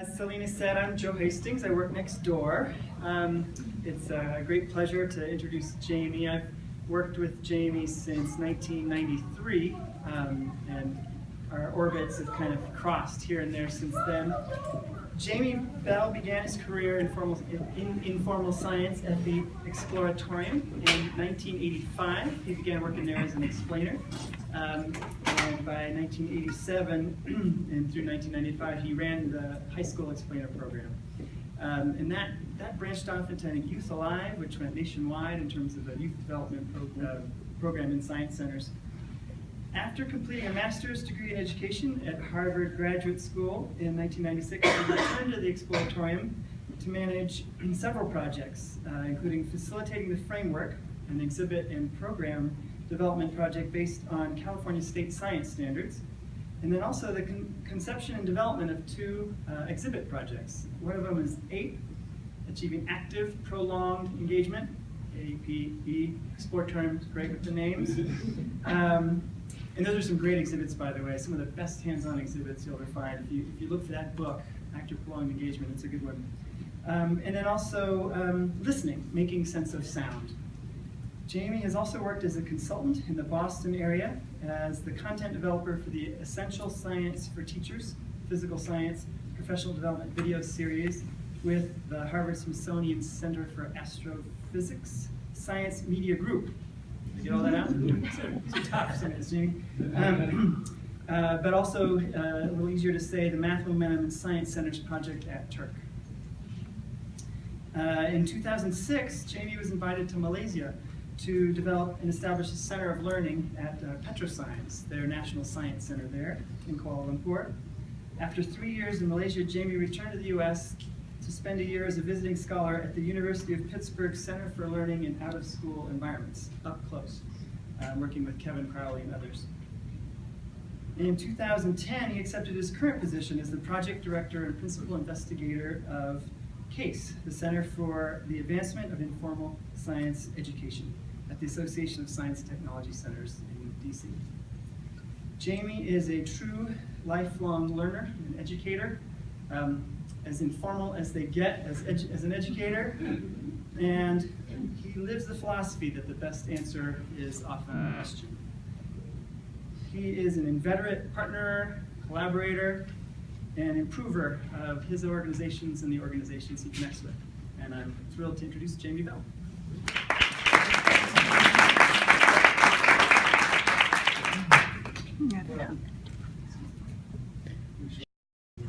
As Selena said, I'm Joe Hastings. I work next door. Um, it's a great pleasure to introduce Jamie. I've worked with Jamie since 1993, um, and our orbits have kind of crossed here and there since then. Jamie Bell began his career in formal, in, informal science at the Exploratorium in 1985. He began working there as an explainer. Um, and by 1987 and through 1995, he ran the high school explainer program. Um, and that, that branched off into Youth Alive, which went nationwide in terms of a youth development pro uh, program in science centers. After completing a master's degree in education at Harvard Graduate School in 1996, he returned to the Exploratorium to manage several projects, uh, including facilitating the framework, an exhibit and program development project based on California state science standards, and then also the con conception and development of two uh, exhibit projects. One of them is APE, Achieving Active Prolonged Engagement, APE, Exploratorium, great with the names. Um, and those are some great exhibits, by the way, some of the best hands-on exhibits you'll ever find. If you, if you look for that book, Active Prolonged Engagement, it's a good one. Um, and then also um, listening, making sense of sound. Jamie has also worked as a consultant in the Boston area as the content developer for the Essential Science for Teachers, Physical Science Professional Development video series with the Harvard Smithsonian Center for Astrophysics Science Media Group get all that out? It's tough, um, uh, but also uh, a little easier to say, the Math Momentum and Science Centers project at TERC. Uh, in 2006, Jamie was invited to Malaysia to develop and establish a center of learning at uh, Petrosains, their national science center there in Kuala Lumpur. After three years in Malaysia, Jamie returned to the US to spend a year as a visiting scholar at the University of Pittsburgh Center for Learning in Out-of-School Environments, up close, um, working with Kevin Crowley and others. In 2010, he accepted his current position as the project director and principal investigator of CASE, the Center for the Advancement of Informal Science Education at the Association of Science Technology Centers in DC. Jamie is a true lifelong learner and educator. Um, as informal as they get as, as an educator, and he lives the philosophy that the best answer is often the question. He is an inveterate partner, collaborator, and improver of his organizations and the organizations he connects with. And I'm thrilled to introduce Jamie Bell.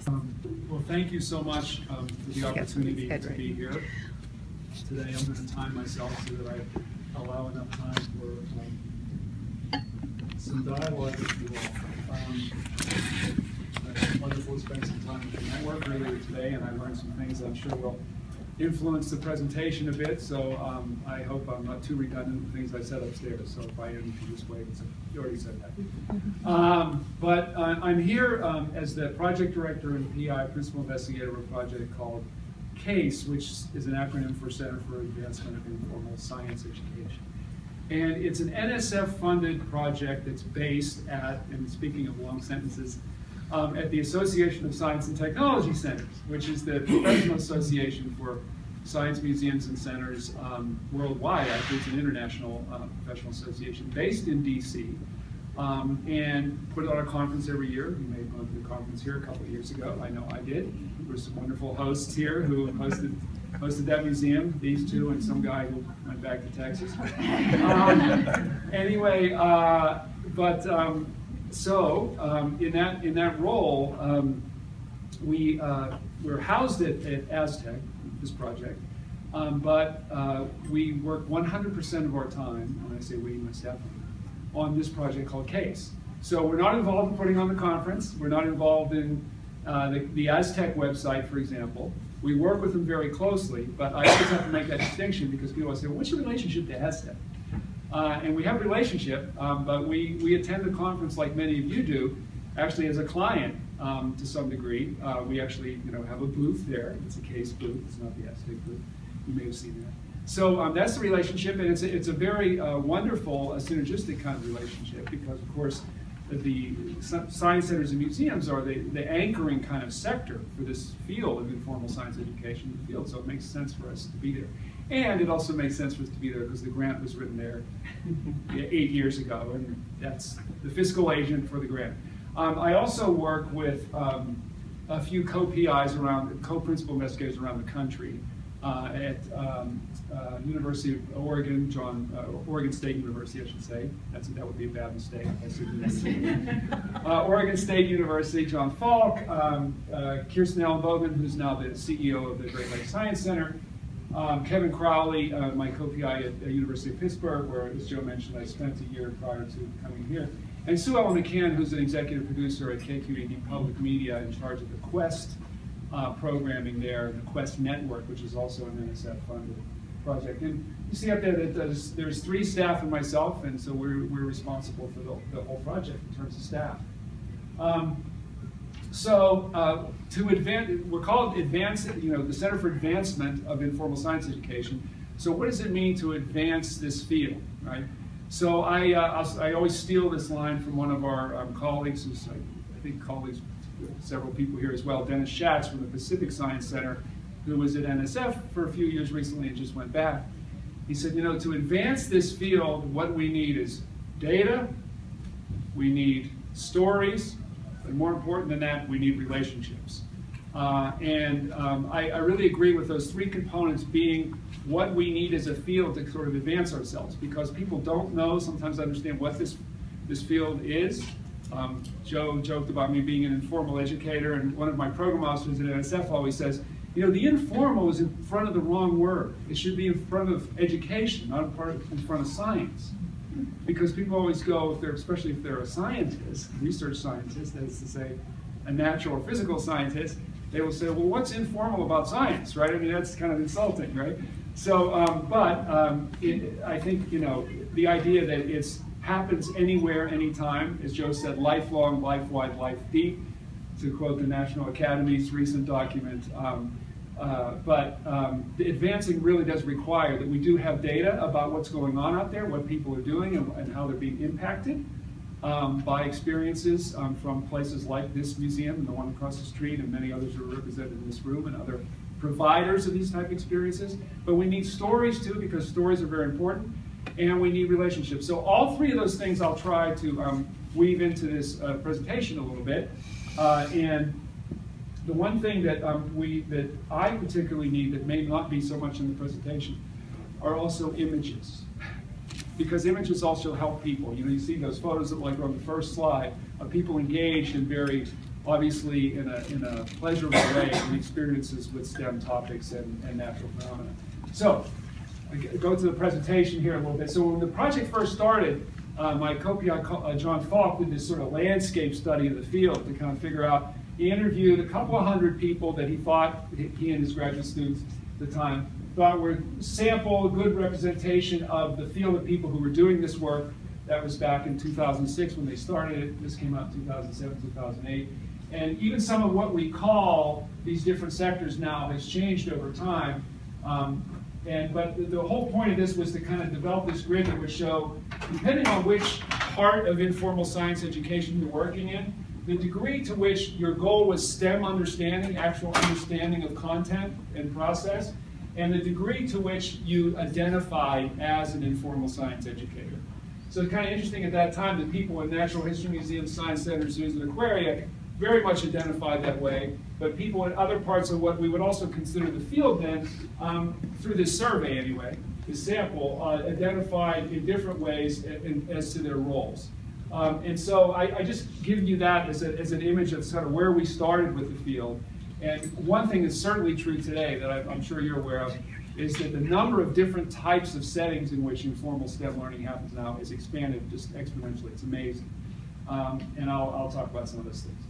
Um, well, thank you so much um, for the opportunity to be here today. I'm going to time myself so that I allow enough time for um, some dialogue with you all. Um, it's wonderful to spend some time with the network earlier today, and I learned some things that I'm sure will influence the presentation a bit, so um, I hope I'm not too redundant with things I said upstairs, so if I am, you can just wait. You already said that. Um, but uh, I'm here um, as the project director and PI, principal investigator of a project called CASE, which is an acronym for Center for Advancement of Informal Science Education. And it's an NSF-funded project that's based at, and speaking of long sentences, um, at the Association of Science and Technology Centers, which is the professional association for science museums and centers um, worldwide. Actually, it's an international uh, professional association based in DC. Um, and put on a conference every year. You may have gone to the conference here a couple of years ago. I know I did. There were some wonderful hosts here who hosted hosted that museum, these two, and some guy who went back to Texas. Um, anyway, uh, but um, so um, in that in that role, um, we uh, we're housed at, at Aztec, this project, um, but uh, we work 100% of our time. When I say we, myself, on this project called CASE. So we're not involved in putting on the conference. We're not involved in uh, the, the Aztec website, for example. We work with them very closely, but I always have to make that distinction because people say, well, what's your relationship to Aztec? Uh, and we have a relationship, um, but we, we attend the conference like many of you do, actually as a client um, to some degree. Uh, we actually you know, have a booth there. It's a case booth, it's not the Aztec booth. You may have seen that. So um, that's the relationship, and it's a, it's a very uh, wonderful, uh, synergistic kind of relationship because, of course, the science centers and museums are the, the anchoring kind of sector for this field of informal science education the field, so it makes sense for us to be there. And it also makes sense for us to be there because the grant was written there eight years ago, and that's the fiscal agent for the grant. Um, I also work with um, a few co-PIs around, co-principal investigators around the country uh, at um, uh, University of Oregon, John, uh, Oregon State University, I should say. That's, that would be a bad mistake. Uh, Oregon State University, John Falk, um, uh, Kirsten Ellenbogen, who's now the CEO of the Great Lakes Science Center, um, Kevin Crowley, uh, my co-PI at the University of Pittsburgh, where, as Joe mentioned, I spent a year prior to coming here. And Sue Ellen McCann, who's an executive producer at KQED Public Media in charge of the Quest uh, programming there, the Quest Network, which is also an NSF-funded project. And you see up there that there's, there's three staff and myself, and so we're, we're responsible for the, the whole project in terms of staff. Um, so uh, to advance, we're called advance, you know, the Center for Advancement of Informal Science Education. So what does it mean to advance this field, right? So I, uh, I always steal this line from one of our um, colleagues, who's I, think colleagues, several people here as well, Dennis Schatz from the Pacific Science Center, who was at NSF for a few years recently and just went back. He said, you know, to advance this field, what we need is data, we need stories, but more important than that, we need relationships. Uh, and um, I, I, really agree with those three components being what we need as a field to sort of advance ourselves because people don't know, sometimes understand what this, this field is. Um, Joe joked about me being an informal educator, and one of my program officers at NSF always says, you know, the informal is in front of the wrong word. It should be in front of education, not in front of science. Because people always go, if they're, especially if they're a scientist, research scientist, that is to say, a natural or physical scientist, they will say, well, what's informal about science, right? I mean, that's kind of insulting, right? So, um, but um, it, I think, you know, the idea that it happens anywhere, anytime, as Joe said, lifelong, life wide, life deep, to quote the National Academy's recent document. Um, uh, but um, advancing really does require that we do have data about what's going on out there, what people are doing, and, and how they're being impacted um, by experiences um, from places like this museum and the one across the street, and many others are represented in this room, and other providers of these type of experiences. But we need stories too, because stories are very important, and we need relationships. So all three of those things I'll try to um, weave into this uh, presentation a little bit. Uh, and the one thing that um, we that I particularly need that may not be so much in the presentation are also images. Because images also help people. You know, you see those photos that like on the first slide of people engaged in very obviously in a, in a pleasurable way in experiences with STEM topics and, and natural phenomena. So, I go to the presentation here a little bit. So when the project first started, uh, my co-PI, uh, John Falk, did this sort of landscape study of the field to kind of figure out he interviewed a couple of hundred people that he thought, he and his graduate students at the time, thought were sample, a good representation of the field of people who were doing this work. That was back in 2006 when they started it. This came out in 2007, 2008. And even some of what we call these different sectors now has changed over time. Um, and but the whole point of this was to kind of develop this grid that would show, depending on which part of informal science education you're working in, the degree to which your goal was STEM understanding, actual understanding of content and process, and the degree to which you identify as an informal science educator. So it's kind of interesting at that time that people in natural history museums, science centers, zoos, and aquaria very much identified that way, but people in other parts of what we would also consider the field then, um, through this survey anyway, the sample, uh, identified in different ways as to their roles. Um, and so I, I, just give you that as, a, as an image of sort of where we started with the field. And one thing that's certainly true today that I, I'm sure you're aware of is that the number of different types of settings in which informal STEM learning happens now is expanded just exponentially. It's amazing. Um, and I'll, I'll talk about some of those things.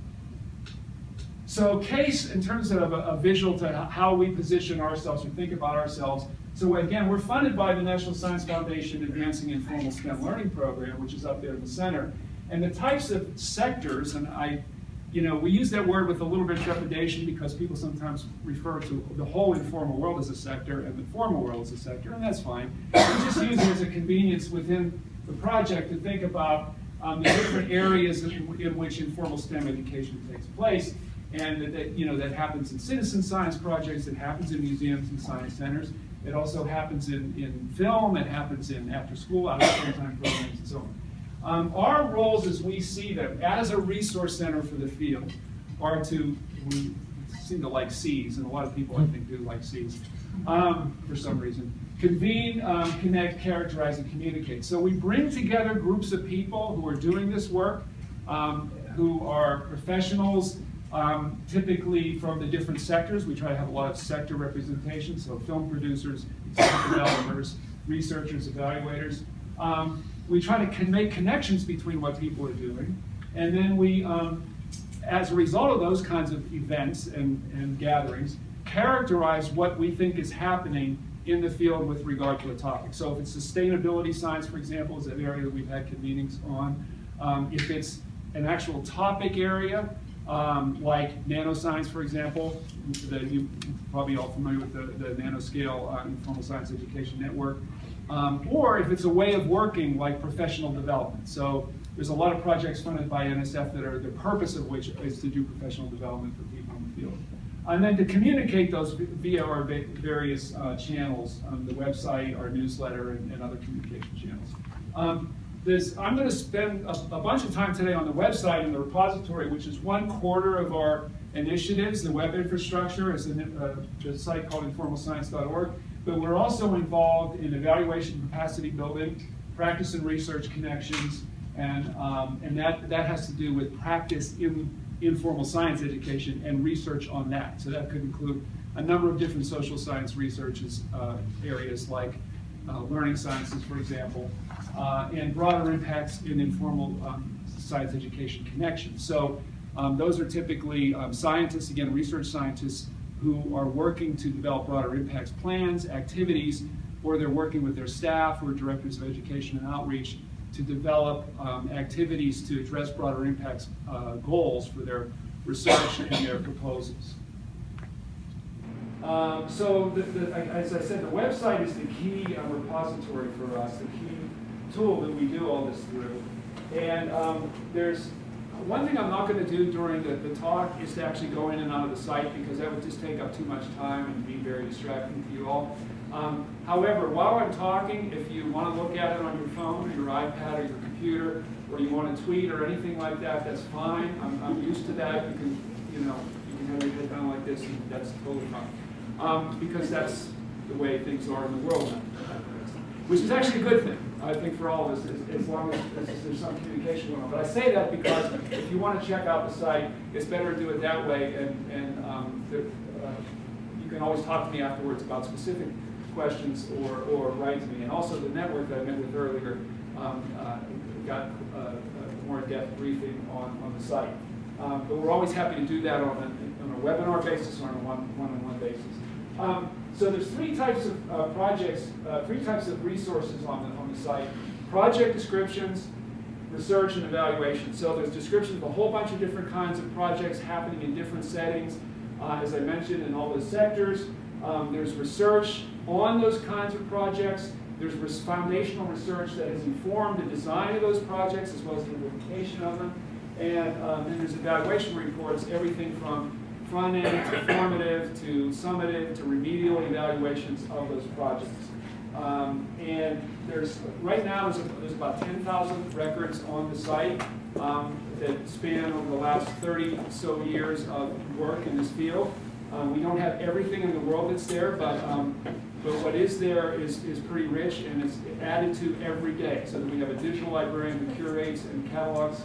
So CASE, in terms of a, a, visual to how we position ourselves or think about ourselves, so again, we're funded by the National Science Foundation Advancing Informal STEM Learning Program, which is up there in the center. And the types of sectors, and I, you know, we use that word with a little bit of trepidation because people sometimes refer to the whole informal world as a sector and the formal world as a sector, and that's fine. We just use it as a convenience within the project to think about um, the different areas in, in which informal STEM education takes place. And that, that, you know, that happens in citizen science projects, it happens in museums and science centers. It also happens in, in film, it happens in after-school, out-of-time programs, and so on. Um, our roles as we see them, as a resource center for the field, are to, we seem to like Cs, and a lot of people I think do like Cs, um, for some reason. Convene, um, connect, characterize, and communicate. So we bring together groups of people who are doing this work, um, who are professionals, um, typically from the different sectors. We try to have a lot of sector representation, so film producers, developers, researchers, evaluators. Um, we try to con- make connections between what people are doing, and then we, um, as a result of those kinds of events and, and gatherings, characterize what we think is happening in the field with regard to a topic. So if it's sustainability science, for example, is an area that we've had convenings on. Um, if it's an actual topic area, um, like nanoscience, for example, the, you probably all familiar with the, the nanoscale uh, informal science education network. Um, or if it's a way of working like professional development. So there's a lot of projects funded by NSF that are the purpose of which is to do professional development for people in the field. And then to communicate those via our various uh, channels, um, the website, our newsletter, and, and other communication channels. Um, I'm going to spend a, a, bunch of time today on the website and the repository, which is one quarter of our initiatives. The web infrastructure is a, a site called informalscience.org. But we're also involved in evaluation capacity building, practice and research connections, and, um, and that, that has to do with practice in informal science education and research on that. So that could include a number of different social science researches uh, areas like uh, learning sciences, for example, uh, and broader impacts in informal um, science education connections. So um, those are typically um, scientists, again, research scientists who are working to develop broader impacts plans, activities, or they're working with their staff or directors of education and outreach to develop um, activities to address broader impacts uh, goals for their research and their proposals. Um, so, the, the, as I said, the website is the key uh, repository for us, the key tool that we do all this through. And um, there's one thing I'm not going to do during the, the talk is to actually go in and out of the site because that would just take up too much time and be very distracting to you all. Um, however, while I'm talking, if you want to look at it on your phone or your iPad or your computer, or you want to tweet or anything like that, that's fine. I'm, I'm used to that. You can, you know, you can have your head down like this, and that's totally fine. Um, because that's the way things are in the world now, which is actually a good thing. I think for all of us, as, as long as, as, there's some communication going on. But I say that because if you want to check out the site, it's better to do it that way, and, and um, the, uh, you can always talk to me afterwards about specific questions or, or write to me. And also the network that I met with earlier um, uh, got uh, a more in-depth briefing on, on the site. Um, but we're always happy to do that on a, on a webinar basis or on a one-on-one -on -one basis. So there's three types of uh, projects, uh, three types of resources on the, on the site. Project descriptions, research and evaluation. So there's descriptions of a whole bunch of different kinds of projects happening in different settings, uh, as I mentioned, in all those sectors. Um, there's research on those kinds of projects. There's foundational research that has informed the design of those projects as well as the implementation of them. And um, then there's evaluation reports, everything from front end to formative to summative to remedial evaluations of those projects. Um, and there's right now there's, there's about 10,000 records on the site um, that span over the last 30 so years of work in this field. Um, we don't have everything in the world that's there, but um, but what is there is, is pretty rich and it's added to every day. So that we have a digital librarian who curates and catalogs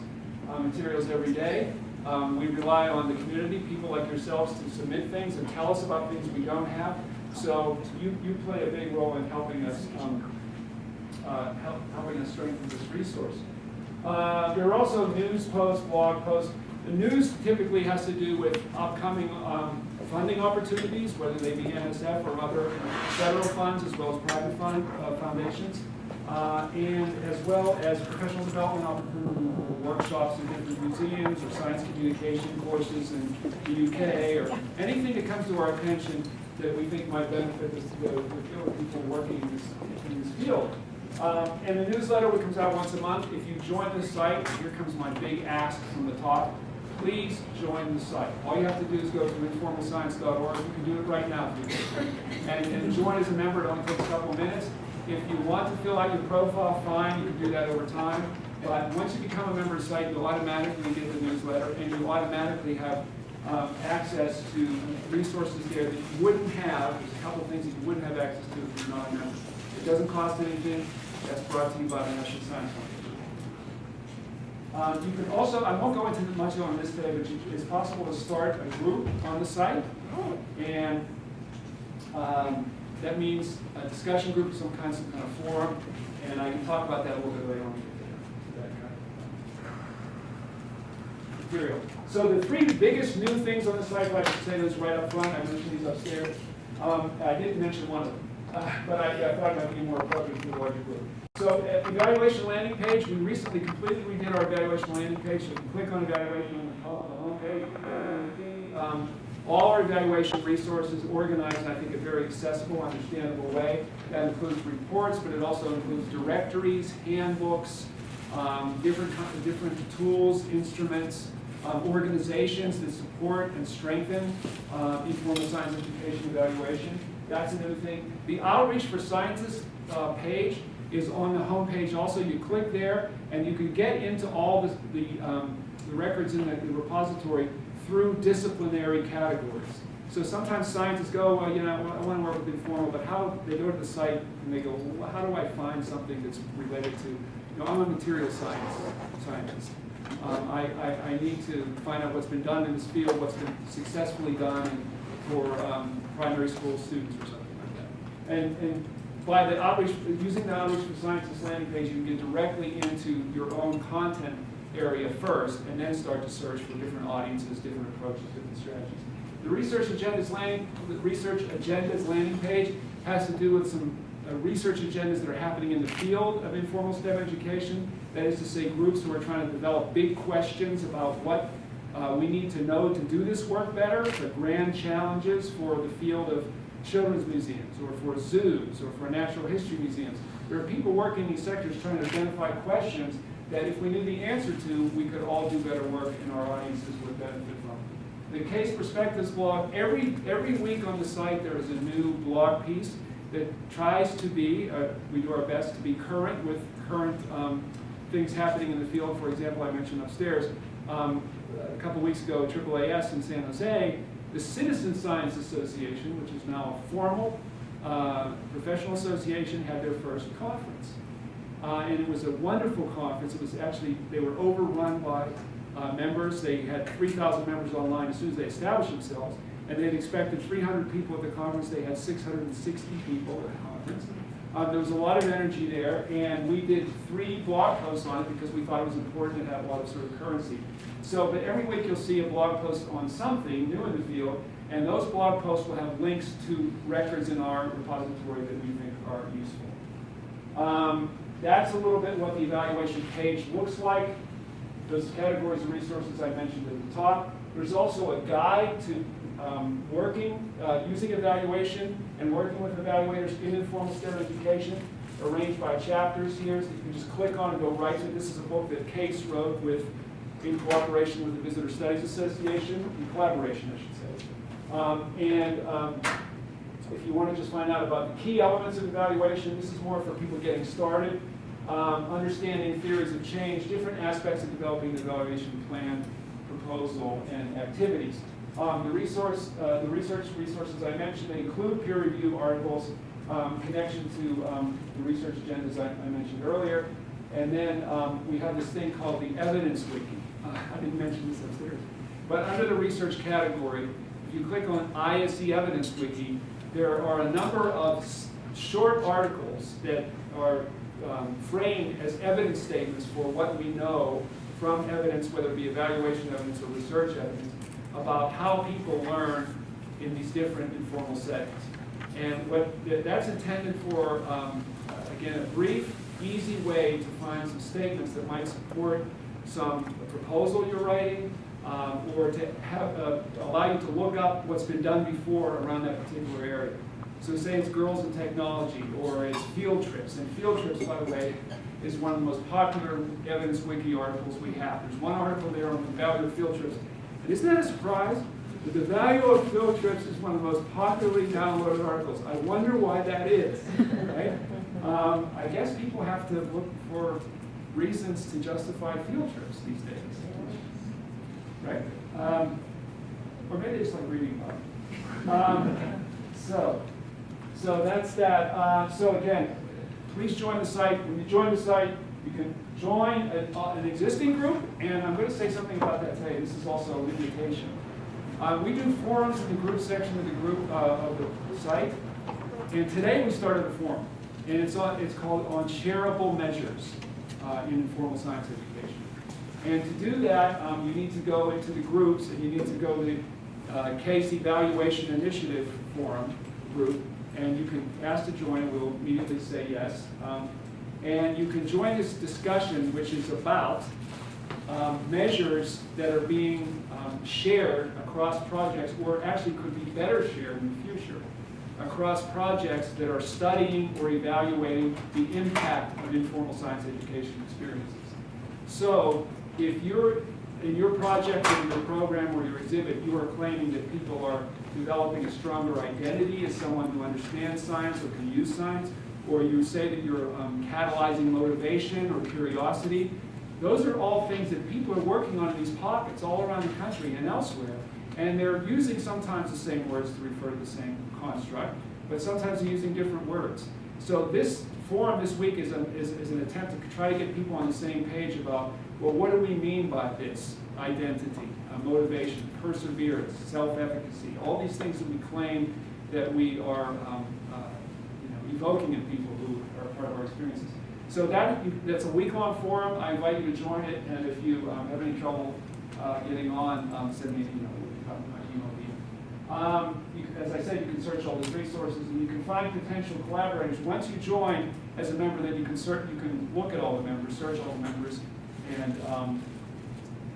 uh, materials every day. Um, we rely on the community, people like yourselves, to submit things and tell us about things we don't have. So you, you play a big role in helping us um, uh, help, helping us strengthen this resource. Uh, there are also news posts, blog posts. The news typically has to do with upcoming um, funding opportunities, whether they be NSF or other federal funds as well as private fund uh, foundations uh, and as well as professional development opportunities workshops in different museums or science communication courses in the UK or anything that comes to our attention that we think might benefit the, the, the people working in this, in this field. Um, and the newsletter, which comes out once a month, if you join the site, here comes my big ask from the top, please join the site. All you have to do is go to informalscience.org. You can do it right now. And, and join as a member. It only takes a couple minutes. If you want to fill out your profile, fine, you can do that over time. But once you become a member of the site, you'll automatically get the newsletter and you automatically have um, access to resources there that you wouldn't have. There's a couple things that you wouldn't have access to if you're not a member. It doesn't cost anything. That's brought to you by the National Science Foundation. Um, you can also, I won't go into much on this today, but you, it's possible to start a group on the site. And um, that means a discussion group of some kind, some kind of forum. And I can talk about that a little bit later on. Material. So the three biggest new things on the site, if I should say those right up front, I mentioned these upstairs. Um, I didn't mention one of them, uh, but I, I thought it might be more appropriate for the larger group. So uh, evaluation landing page, we recently completely redid our evaluation landing page. So you can click on evaluation on the home page. Um, all our evaluation resources organized I think, a very accessible, understandable way. That includes reports, but it also includes directories, handbooks, um, different, different tools, instruments, um, organizations that support and strengthen uh, informal science education evaluation. That's another thing. The Outreach for Scientists uh, page is on the home page also. You click there and you can get into all the, the, um, the records in the, the repository through disciplinary categories. So sometimes scientists go, well, you know, I want to work with informal, but how, they go to the site and they go, well, how do I find something that's related to, you know, I'm a material science scientist. Um, I, I, I need to find out what's been done in this field, what's been successfully done for um, primary school students or something like that. And, and by the outreach, using the outreach for scientists landing page, you can get directly into your own content area first, and then start to search for different audiences, different approaches, different strategies. The research agendas landing, the research agendas landing page has to do with some uh, research agendas that are happening in the field of informal STEM education. That is to say, groups who are trying to develop big questions about what uh, we need to know to do this work better, the grand challenges for the field of children's museums, or for zoos, or for natural history museums. There are people working in these sectors trying to identify questions that if we knew the answer to, we could all do better work and our audiences would benefit from. The Case Perspectives blog, every, every week on the site there is a new blog piece that tries to be, uh, we do our best to be current with current um, things happening in the field. For example, I mentioned upstairs, um, a couple weeks ago, AAAS in San Jose, the Citizen Science Association, which is now a formal uh, professional association, had their first conference. Uh, and it was a wonderful conference. It was actually, they were overrun by uh, members. They had 3,000 members online as soon as they established themselves. And they had expected 300 people at the conference. They had 660 people at the conference. Uh, there was a lot of energy there, and we did three blog posts on it because we thought it was important to have a lot of sort of currency. So, but every week you'll see a blog post on something new in the field, and those blog posts will have links to records in our repository that we think are useful. Um, that's a little bit what the evaluation page looks like. Those categories of resources I mentioned at the top. There's also a guide to um, working, uh, using evaluation and working with evaluators in informal STEM education, arranged by chapters here. So you can just click on and go right to it. This is a book that Case wrote with, in cooperation with the Visitor Studies Association, in collaboration, I should say. Um, and um, if you want to just find out about the key elements of evaluation, this is more for people getting started. Um, understanding theories of change, different aspects of developing the evaluation plan, proposal, and activities. Um, the resource, uh, the research resources I mentioned, include peer review articles, um, connection to um, the research agendas I, I mentioned earlier, and then um, we have this thing called the evidence wiki. Uh, I didn't mention this upstairs, but under the research category, if you click on ISE Evidence Wiki, there are a number of short articles that are um, framed as evidence statements for what we know from evidence, whether it be evaluation evidence or research evidence, about how people learn in these different informal settings. And what th- that's intended for, um, again, a brief, easy way to find some statements that might support some proposal you're writing, um, or to have, uh, allow you to look up what's been done before around that particular area. So say it's girls in technology, or it's field trips. And field trips, by the way, is one of the most popular Evidence Wiki articles we have. There's one article there on the value of field trips. And isn't that a surprise? That the value of field trips is one of the most popularly downloaded articles. I wonder why that is, right? Um, I guess people have to look for reasons to justify field trips these days, right? Um, or maybe it's like reading about it. Um, so, so that's that. Uh, so again, please join the site. When you join the site, you can join a, uh, an existing group, and I'm going to say something about that today. This is also an invitation. Uh, we do forums in the group section of the group uh, of the site, and today we started a forum, and it's on, it's called on shareable measures uh, in informal science education. And to do that, um, you need to go into the groups, and you need to go to the uh, CASE Evaluation Initiative Forum group, and you can ask to join, we'll immediately say yes. Um, and you can join this discussion, which is about um, measures that are being um, shared across projects, or actually could be better shared in the future, across projects that are studying or evaluating the impact of informal science education experiences. So if you're in your project or your program or your exhibit, you are claiming that people are developing a stronger identity as someone who understands science or can use science, or you say that you're um, catalyzing motivation or curiosity, those are all things that people are working on in these pockets all around the country and elsewhere. And they're using sometimes the same words to refer to the same construct, but sometimes they're using different words. So this forum this week is, a, is, is an attempt to try to get people on the same page about, well, what do we mean by this identity, uh, motivation, perseverance, self-efficacy, all these things that we claim that we are um, uh, you know, evoking in people who are part of our experiences. So that, that's a week-long forum. I invite you to join it, and if you um, have any trouble uh, getting on, um, send me an email. Um, you, as I said, you can search all these resources, and you can find potential collaborators. Once you join as a member, then you can search, you can look at all the members, search all the members, and um,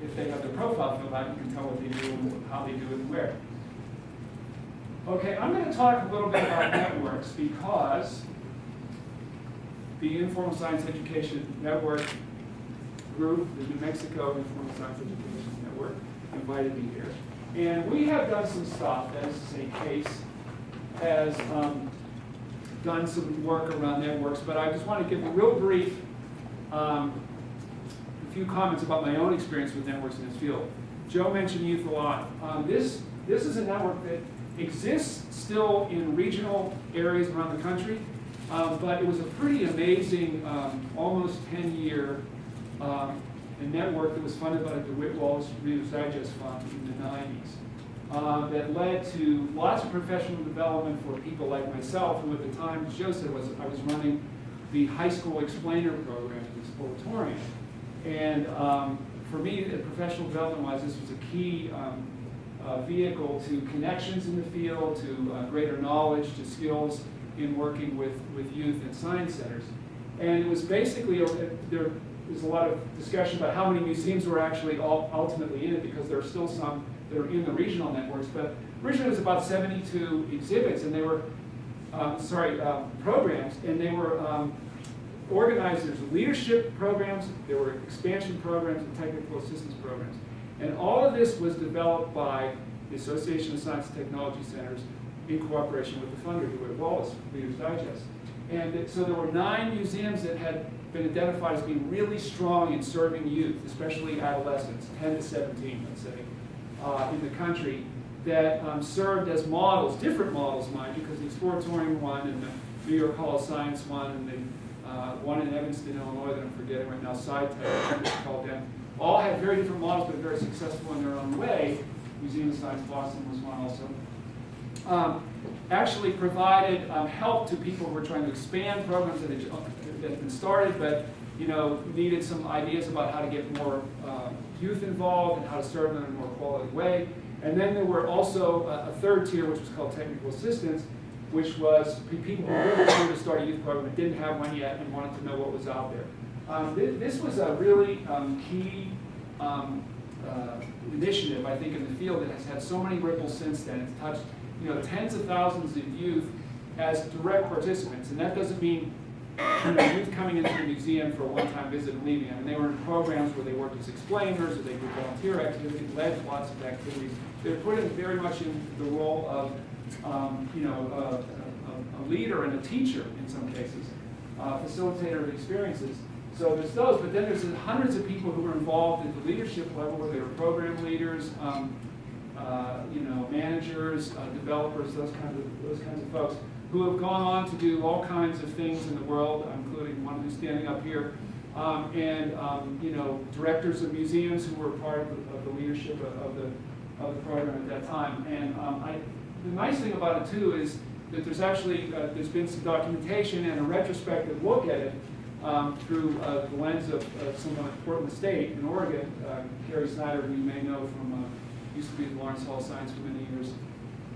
if they have their profile filled out, you can tell what they do and how they do it and where. Okay, I'm going to talk a little bit about networks because the Informal Science Education Network group, the New Mexico Informal Science Education Network, invited me here. And we have done some stuff, that is to say, CASE has um, done some work around networks, but I just want to give a real brief um, few comments about my own experience with networks in this field. Joe mentioned Youth Alive. Um, this, this is a network that exists still in regional areas around the country, um, but it was a pretty amazing, um, almost 10-year um, network that was funded by the DeWitt Wallace Reader's Digest Fund in the 90s. Uh, that led to lots of professional development for people like myself, who at the time, as Joe said, was I was running the high school explainer program at the Exploratorium. And um, for me, professional development-wise, this was a key um, uh, vehicle to connections in the field, to uh, greater knowledge, to skills in working with, with youth and science centers. And it was basically, uh, there was a lot of discussion about how many museums were actually all, ultimately in it, because there are still some that are in the regional networks. But originally it was about 72 exhibits, and they were, uh, sorry, uh, programs, and they were um, organized as leadership programs, there were expansion programs, and technical assistance programs. And all of this was developed by the Association of Science and Technology Centers in cooperation with the funder, DeWitt Wallace, Reader's Digest. And so there were nine museums that had been identified as being really strong in serving youth, especially adolescents, 10 to 17, let's say, uh, in the country, that um, served as models, different models, mind you, because the Exploratorium one and the New York Hall of Science one and the uh, one in Evanston, Illinois that I'm forgetting right now, SciTech, called them, all had very different models, but very successful in their own way. Museum of Science Boston was one also. Um, actually provided um, help to people who were trying to expand programs that had, that had been started, but you know, needed some ideas about how to get more uh, youth involved and how to serve them in a more quality way. And then there were also a, a third tier, which was called technical assistance, which was people who really wanted to start a youth program and didn't have one yet and wanted to know what was out there. Um, th this was a really um, key um, uh, initiative, I think, in the field that has had so many ripples since then. It's touched you know, tens of thousands of youth as direct participants. And that doesn't mean you know, youth coming into the museum for a one-time visit and leaving. I mean, they were in programs where they worked as explainers, or they did volunteer activities, led lots of activities. They're put in very much in the role of, um, you know, a, a, a, leader and a teacher in some cases, uh, facilitator of experiences. So there's those, but then there's hundreds of people who are involved at the leadership level, where they're program leaders, um, uh, you know, managers, uh, developers, those kinds of those kinds of folks who have gone on to do all kinds of things in the world, including one who's standing up here, um, and um, you know, directors of museums who were part of the, of the leadership of, of, the of the program at that time. And um, I, the nice thing about it too is that there's actually uh, there's been some documentation and a retrospective look at it um, through uh, the lens of uh, someone at Portland State in Oregon, uh, Carrie Snyder, who you may know from uh, used to be at Lawrence Hall Science for many years.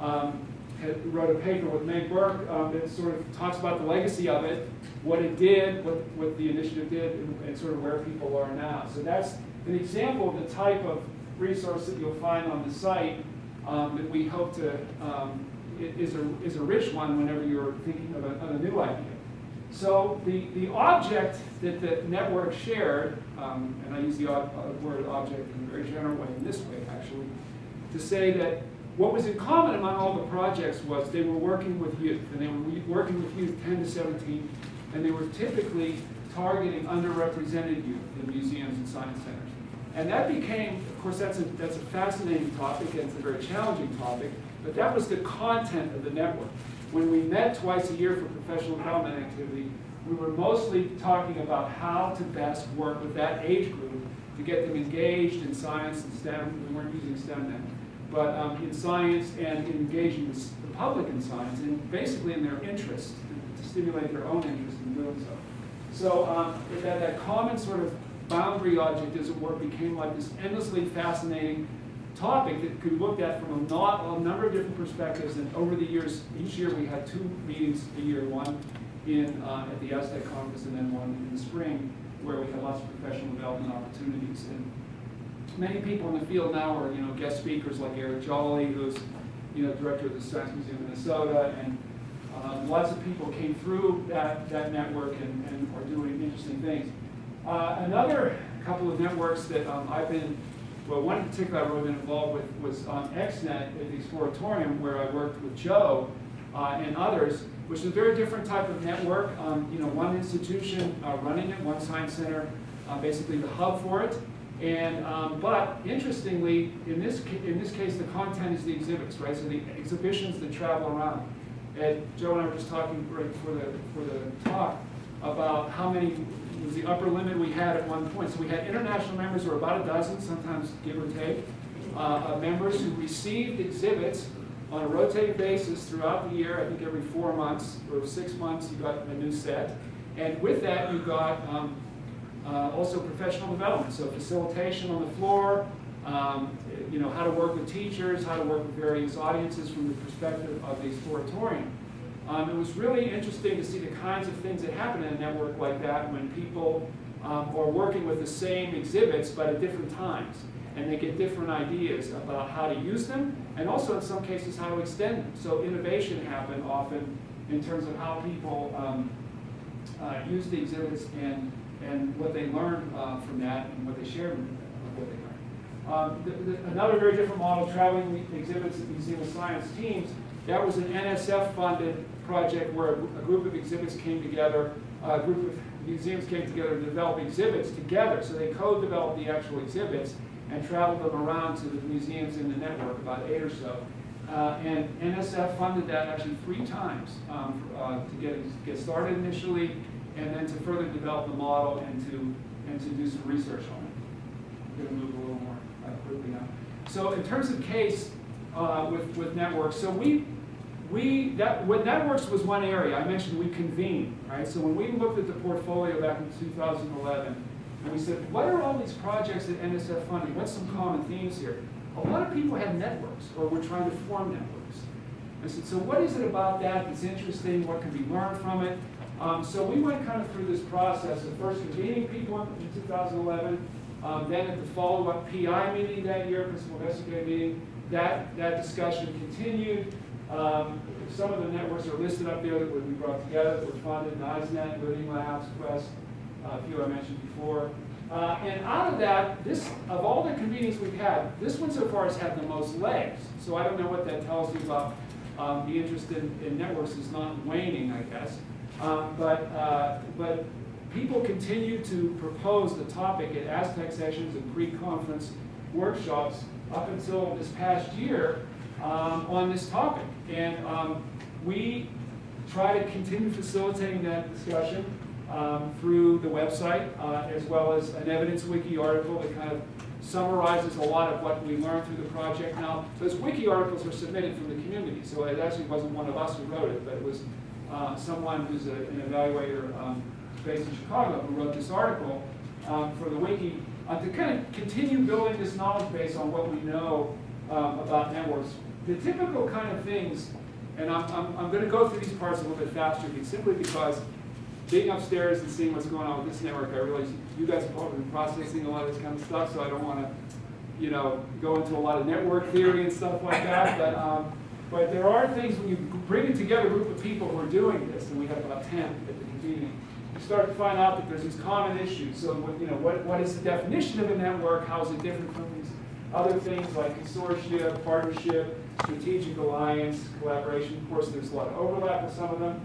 Um, had, wrote a paper with Meg Burke um, that sort of talks about the legacy of it, what it did, what, what the initiative did, and, and, sort of where people are now. So that's an example of the type of resource that you'll find on the site um, that we hope to, um, is, a, is a rich one whenever you're thinking of a, of a new idea. So the, the object that the network shared, um, and I use the ob word object in a very general way, in this way actually, to say that what was in common among all the projects was they were working with youth, and they were working with youth 10 to 17, and they were typically targeting underrepresented youth in museums and science centers. And that became, of course, that's a, that's a fascinating topic, and it's a very challenging topic, but that was the content of the network. When we met twice a year for professional development activity, we were mostly talking about how to best work with that age group to get them engaged in science and STEM. We weren't using STEM then but um, in science and in engaging the public in science, and basically in their interest, to stimulate their own interest in doing so. So um, that, that common sort of boundary object, as it were, became like this endlessly fascinating topic that could be looked at from a, not, a number of different perspectives. And over the years, each year we had two meetings a year, one in, uh, at the Aztec conference and then one in the spring, where we had lots of professional development opportunities. And many people in the field now are, you know, guest speakers like Eric Jolly, who's, you know, director of the Science Museum of Minnesota, and um, lots of people came through that, that network and, and are doing interesting things. Uh, another couple of networks that um, I've been, well, one in particular I've really been involved with was on XNet at the Exploratorium, where I worked with Joe uh, and others, which is a very different type of network. Um, you know, one institution uh, running it, one science center, uh, basically the hub for it. And, um, but interestingly, in this, in this case, the content is the exhibits, right? So the exhibitions that travel around. And Joe and I were just talking right before the, for the talk about how many was the upper limit we had at one point. So we had international members who were about a dozen, sometimes give or take, uh, members who received exhibits on a rotating basis throughout the year. I think every four months or six months you got a new set. And with that you got um, uh, also professional development, so facilitation on the floor, um, you know, how to work with teachers, how to work with various audiences from the perspective of the exploratorium. Um, it was really interesting to see the kinds of things that happen in a network like that when people um, are working with the same exhibits but at different times. And they get different ideas about how to use them and also in some cases how to extend them. So innovation happened often in terms of how people um, uh, use the exhibits and and what they learned uh, from that and what they shared with learned. Um, the, the, another very different model, traveling exhibits at Museum of Science teams, that was an NSF-funded project where a, group of exhibits came together, a group of museums came together to develop exhibits together. So they co-developed the actual exhibits and traveled them around to the museums in the network, about eight or so. Uh, and NSF funded that actually three times um, for, uh, to get, get started initially, and then to further develop the model and to and to do some research on it. I'm going to move a little more uh, quickly now. So in terms of case uh, with with networks, so we we that what networks was one area I mentioned. We convened right. So when we looked at the portfolio back in 2011, and we said, what are all these projects that NSF funding? What's some common themes here? A lot of people had networks or were trying to form networks. I said, so what is it about that that's interesting? What can be learned from it? Um, so we went kind of through this process of first convening people in 2011, um, then at the follow-up PI meeting that year, principal investigator meeting, that, that discussion continued. Um, some of the networks are listed up there that we brought together, that were funded, NISE Net, Living Labs, Quest, uh, a few I mentioned before. Uh, and out of that, this, of all the convenings we've had, this one so far has had the most legs. So I don't know what that tells you about um, the interest in, in networks is not waning, I guess. Um, but, uh, but people continue to propose the topic at Aztec sessions and pre-conference workshops up until this past year um, on this topic. And um, we try to continue facilitating that discussion um, through the website, uh, as well as an evidence wiki article that kind of summarizes a lot of what we learned through the project. Now, those wiki articles were submitted from the community, so it actually wasn't one of us who wrote it, but it was uh, someone who's a, an evaluator um, based in Chicago who wrote this article um, for the wiki uh, to kind of continue building this knowledge base on what we know um, about networks. The typical kind of things, and I'm, I'm, I'm going to go through these parts a little bit faster simply because being upstairs and seeing what's going on with this network, I realize you guys have probably been processing a lot of this kind of stuff, so I don't want to, you know, go into a lot of network theory and stuff like that. But um, but there are things when you bring together a group of people who are doing this, and we have about 10 at the convening, you start to find out that there's these common issues. So what, you know, what, what is the definition of a network? How is it different from these other things like consortia, partnership, strategic alliance, collaboration? Of course, there's a lot of overlap with some of them.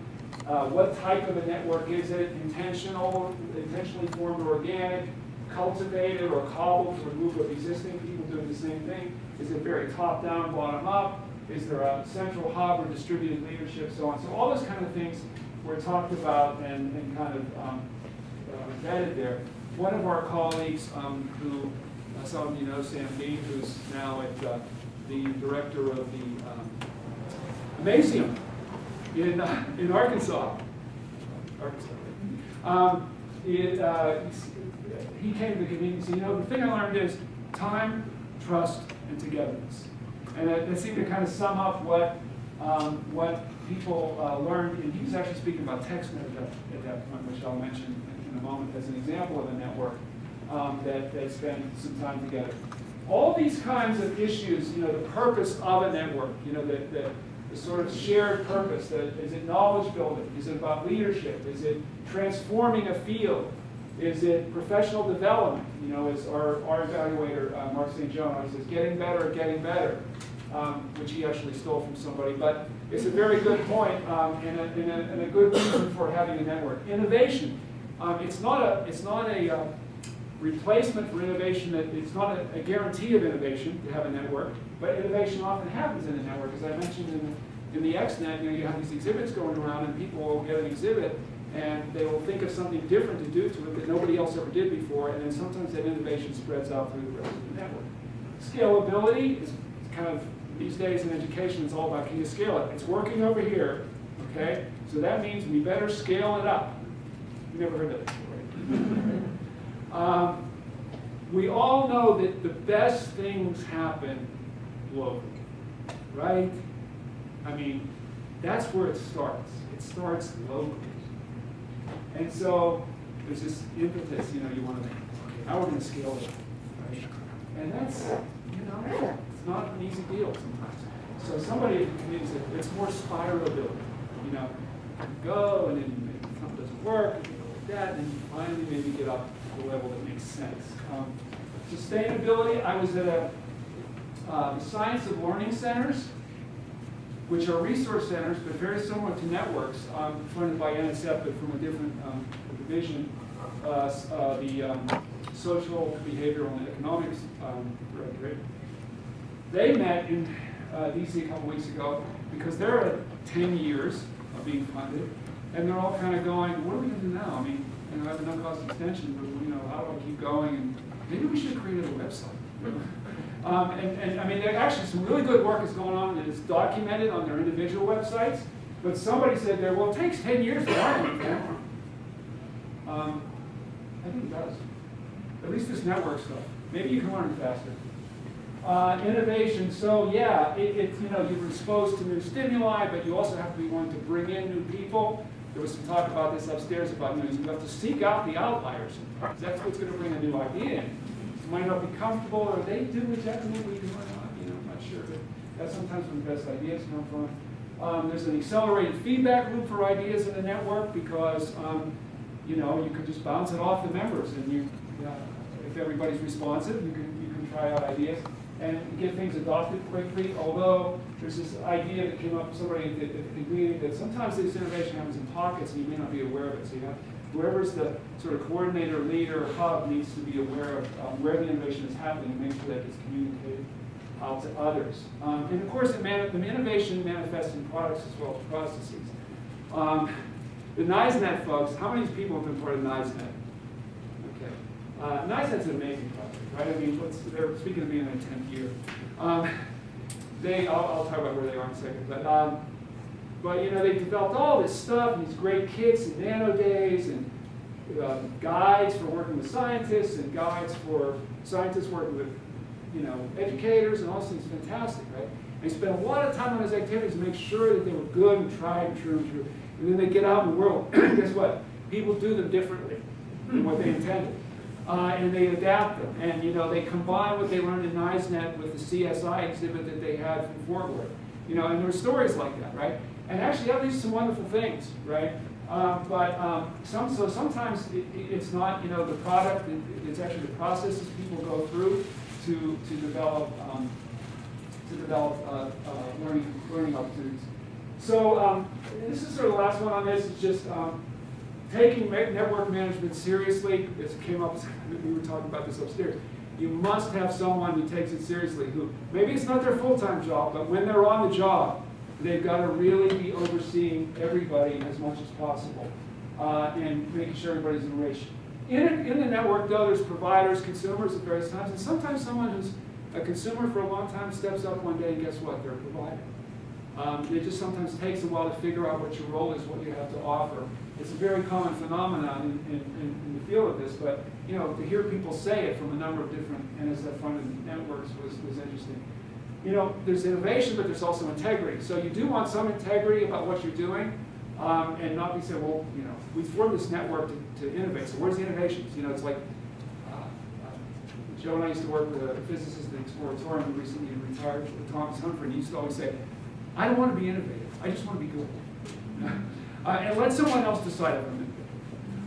Uh, what type of a network is it? Intentional, intentionally formed or organic, cultivated or cobbled from a group of existing people doing the same thing? Is it very top-down, bottom-up? Is there a central hub or distributed leadership, so on? So all those kind of things were talked about and, and kind of um, uh, there. One of our colleagues um, who, some of you know, Sam Dean, who's now at uh, the director of the um, Amazeum in, uh, in Arkansas. Arkansas. Um, it, uh, he came to the said, you know, the thing I learned is time, trust, and togetherness. And that, that seemed to kind of sum up what, um, what people uh, learned. And he was actually speaking about TexNET at at that point, which I'll mention in a moment as an example of a network um, that, that spent some time together. All these kinds of issues, you know, the purpose of a network, you know, the, the, the sort of shared purpose, Is it knowledge building? Is it about leadership? Is it transforming a field? Is it professional development? You know, as our, our evaluator, uh, Mark St. John, always says, getting better at getting better, um, which he actually stole from somebody. But it's a very good point um, and, a, and, a, and, a, good reason for having a network. Innovation. Um, it's not a, it's not a uh, replacement for innovation. That it's not a, a, guarantee of innovation to have a network, but innovation often happens in a network. As I mentioned in, in the ExNet, you know, you have these exhibits going around and people will get an exhibit and they will think of something different to do to it that nobody else ever did before, and then sometimes that innovation spreads out through the rest of the network. Scalability is kind of, these days in education, it's all about can you scale it? It's working over here, okay? So that means we better scale it up. You never heard that before, right? um, we all know that the best things happen locally, right? I mean, that's where it starts. It starts locally. And so there's this impetus, you know, you want to, make, okay, how are we're going to scale it, right? And that's, you know, it's not an easy deal sometimes. So somebody needs it, it's more spiralability, you know, you go and then something doesn't work, that, and finally maybe get up to a level that makes sense. Um, sustainability, I was at a uh, Science of Learning Centers, which are resource centers, but very similar to networks, um, funded by NSF, but from a different um, division, uh, uh, the um, Social, Behavioral, and Economics um, Directorate. They met in uh, DC a couple weeks ago because they're at 10 years of being funded, and they're all kind of going, what are we going to do now? I mean, you know, I have a no-cost extension, but you know, how do I keep going? And maybe we should create a website. Um, and, and, I mean, actually some really good work is going on and it's documented on their individual websites. But somebody said there, well, it takes 10 years to learn. Um, I think it does. At least this network stuff. Maybe you can learn faster. Uh, innovation, so yeah, it, it's, you know, you're exposed to new stimuli, but you also have to be willing to bring in new people. There was some talk about this upstairs about, you know, you have to seek out the outliers. That's what's going to bring a new idea in might not be comfortable, or they do exactly what we do or not, you know, I'm not sure. But that's sometimes where the best ideas come from. Um, there's an accelerated feedback loop for ideas in the network because, um, you know, you can just bounce it off the members and you, if everybody's responsive, you can, you can try out ideas and get things adopted quickly, although there's this idea that came up somebody at at the meeting that sometimes this innovation happens in pockets and you may not be aware of it. So you have, whoever's the sort of coordinator, leader, hub needs to be aware of um, where the innovation is happening and make sure that it's communicated out to others. Um, and of course, the, innovation manifests in products as well as processes. Um, the NISE Net folks, how many people have been part of NISE Net? Uh, NISE Net's an amazing project, right? I mean, they're speaking of being in their 10th year. Um, they, I'll, I'll, talk about where they are in a second, but, um, but you know, they developed all this stuff, and these great kits and nano days, and uh, guides for working with scientists, and guides for scientists working with you know, educators and all things, fantastic, right? They spent a lot of time on those activities to make sure that they were good and tried and true and true. And then they get out in the world. Guess what? People do them differently than what they intended. Uh, and they adapt them. And you know, they combine what they learned in NISE Net with the CSI exhibit that they had from Fort Worth. You know, and there were stories like that, right? And actually that leads to some wonderful things, right? Um, but um, some, so sometimes it, it's not, you know, the product, it, it's actually the processes people go through to, to develop um, to develop uh, uh, learning learning opportunities. So um, this is sort of the last one on this. It's just um, taking network management seriously. It came up. We were talking about this upstairs. You must have someone who takes it seriously. Who maybe it's not their full-time job, but when they're on the job, they've got to really be overseeing everybody as much as possible uh, and making sure everybody's in relation. In, in the network, though, there's providers, consumers at various times, and sometimes someone who's a consumer for a long time steps up one day and guess what? They're a provider. Um, it just sometimes takes a while to figure out what your role is, what you have to offer. It's a very common phenomenon in, in, in, the field of this, but you know, to hear people say it from a number of different NSF-funded networks was, was interesting. You know, there's innovation, but there's also integrity. So you do want some integrity about what you're doing, um, and not be saying, well, you know, we formed this network to, to innovate. So where's the innovations? You know, it's like uh, uh, Joe and I used to work with a physicist at the Exploratorium who recently retired, Thomas Humphrey, and he used to always say, I don't want to be innovative. I just want to be good. uh, and let someone else decide if I'm.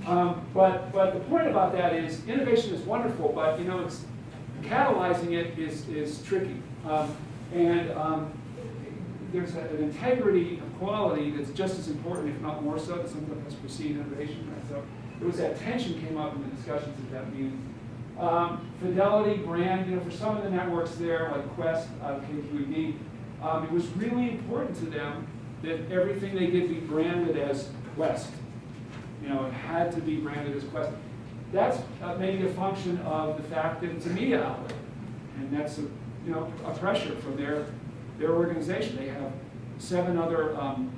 Um, but, but the point about that is innovation is wonderful, but you know, it's catalyzing it is, is tricky. Um, and um, there's a, an integrity of quality that's just as important, if not more so, that something has precede innovation. Right? So there was that tension came up in the discussions at that meeting. Um, fidelity, brand, you know, for some of the networks there, like Quest, uh, KQED, um, it was really important to them that everything they did be branded as Quest. You know, it had to be branded as Quest. That's uh, maybe a function of the fact that it's a media outlet, and that's a you know a pressure from their their organization. They have seven other um,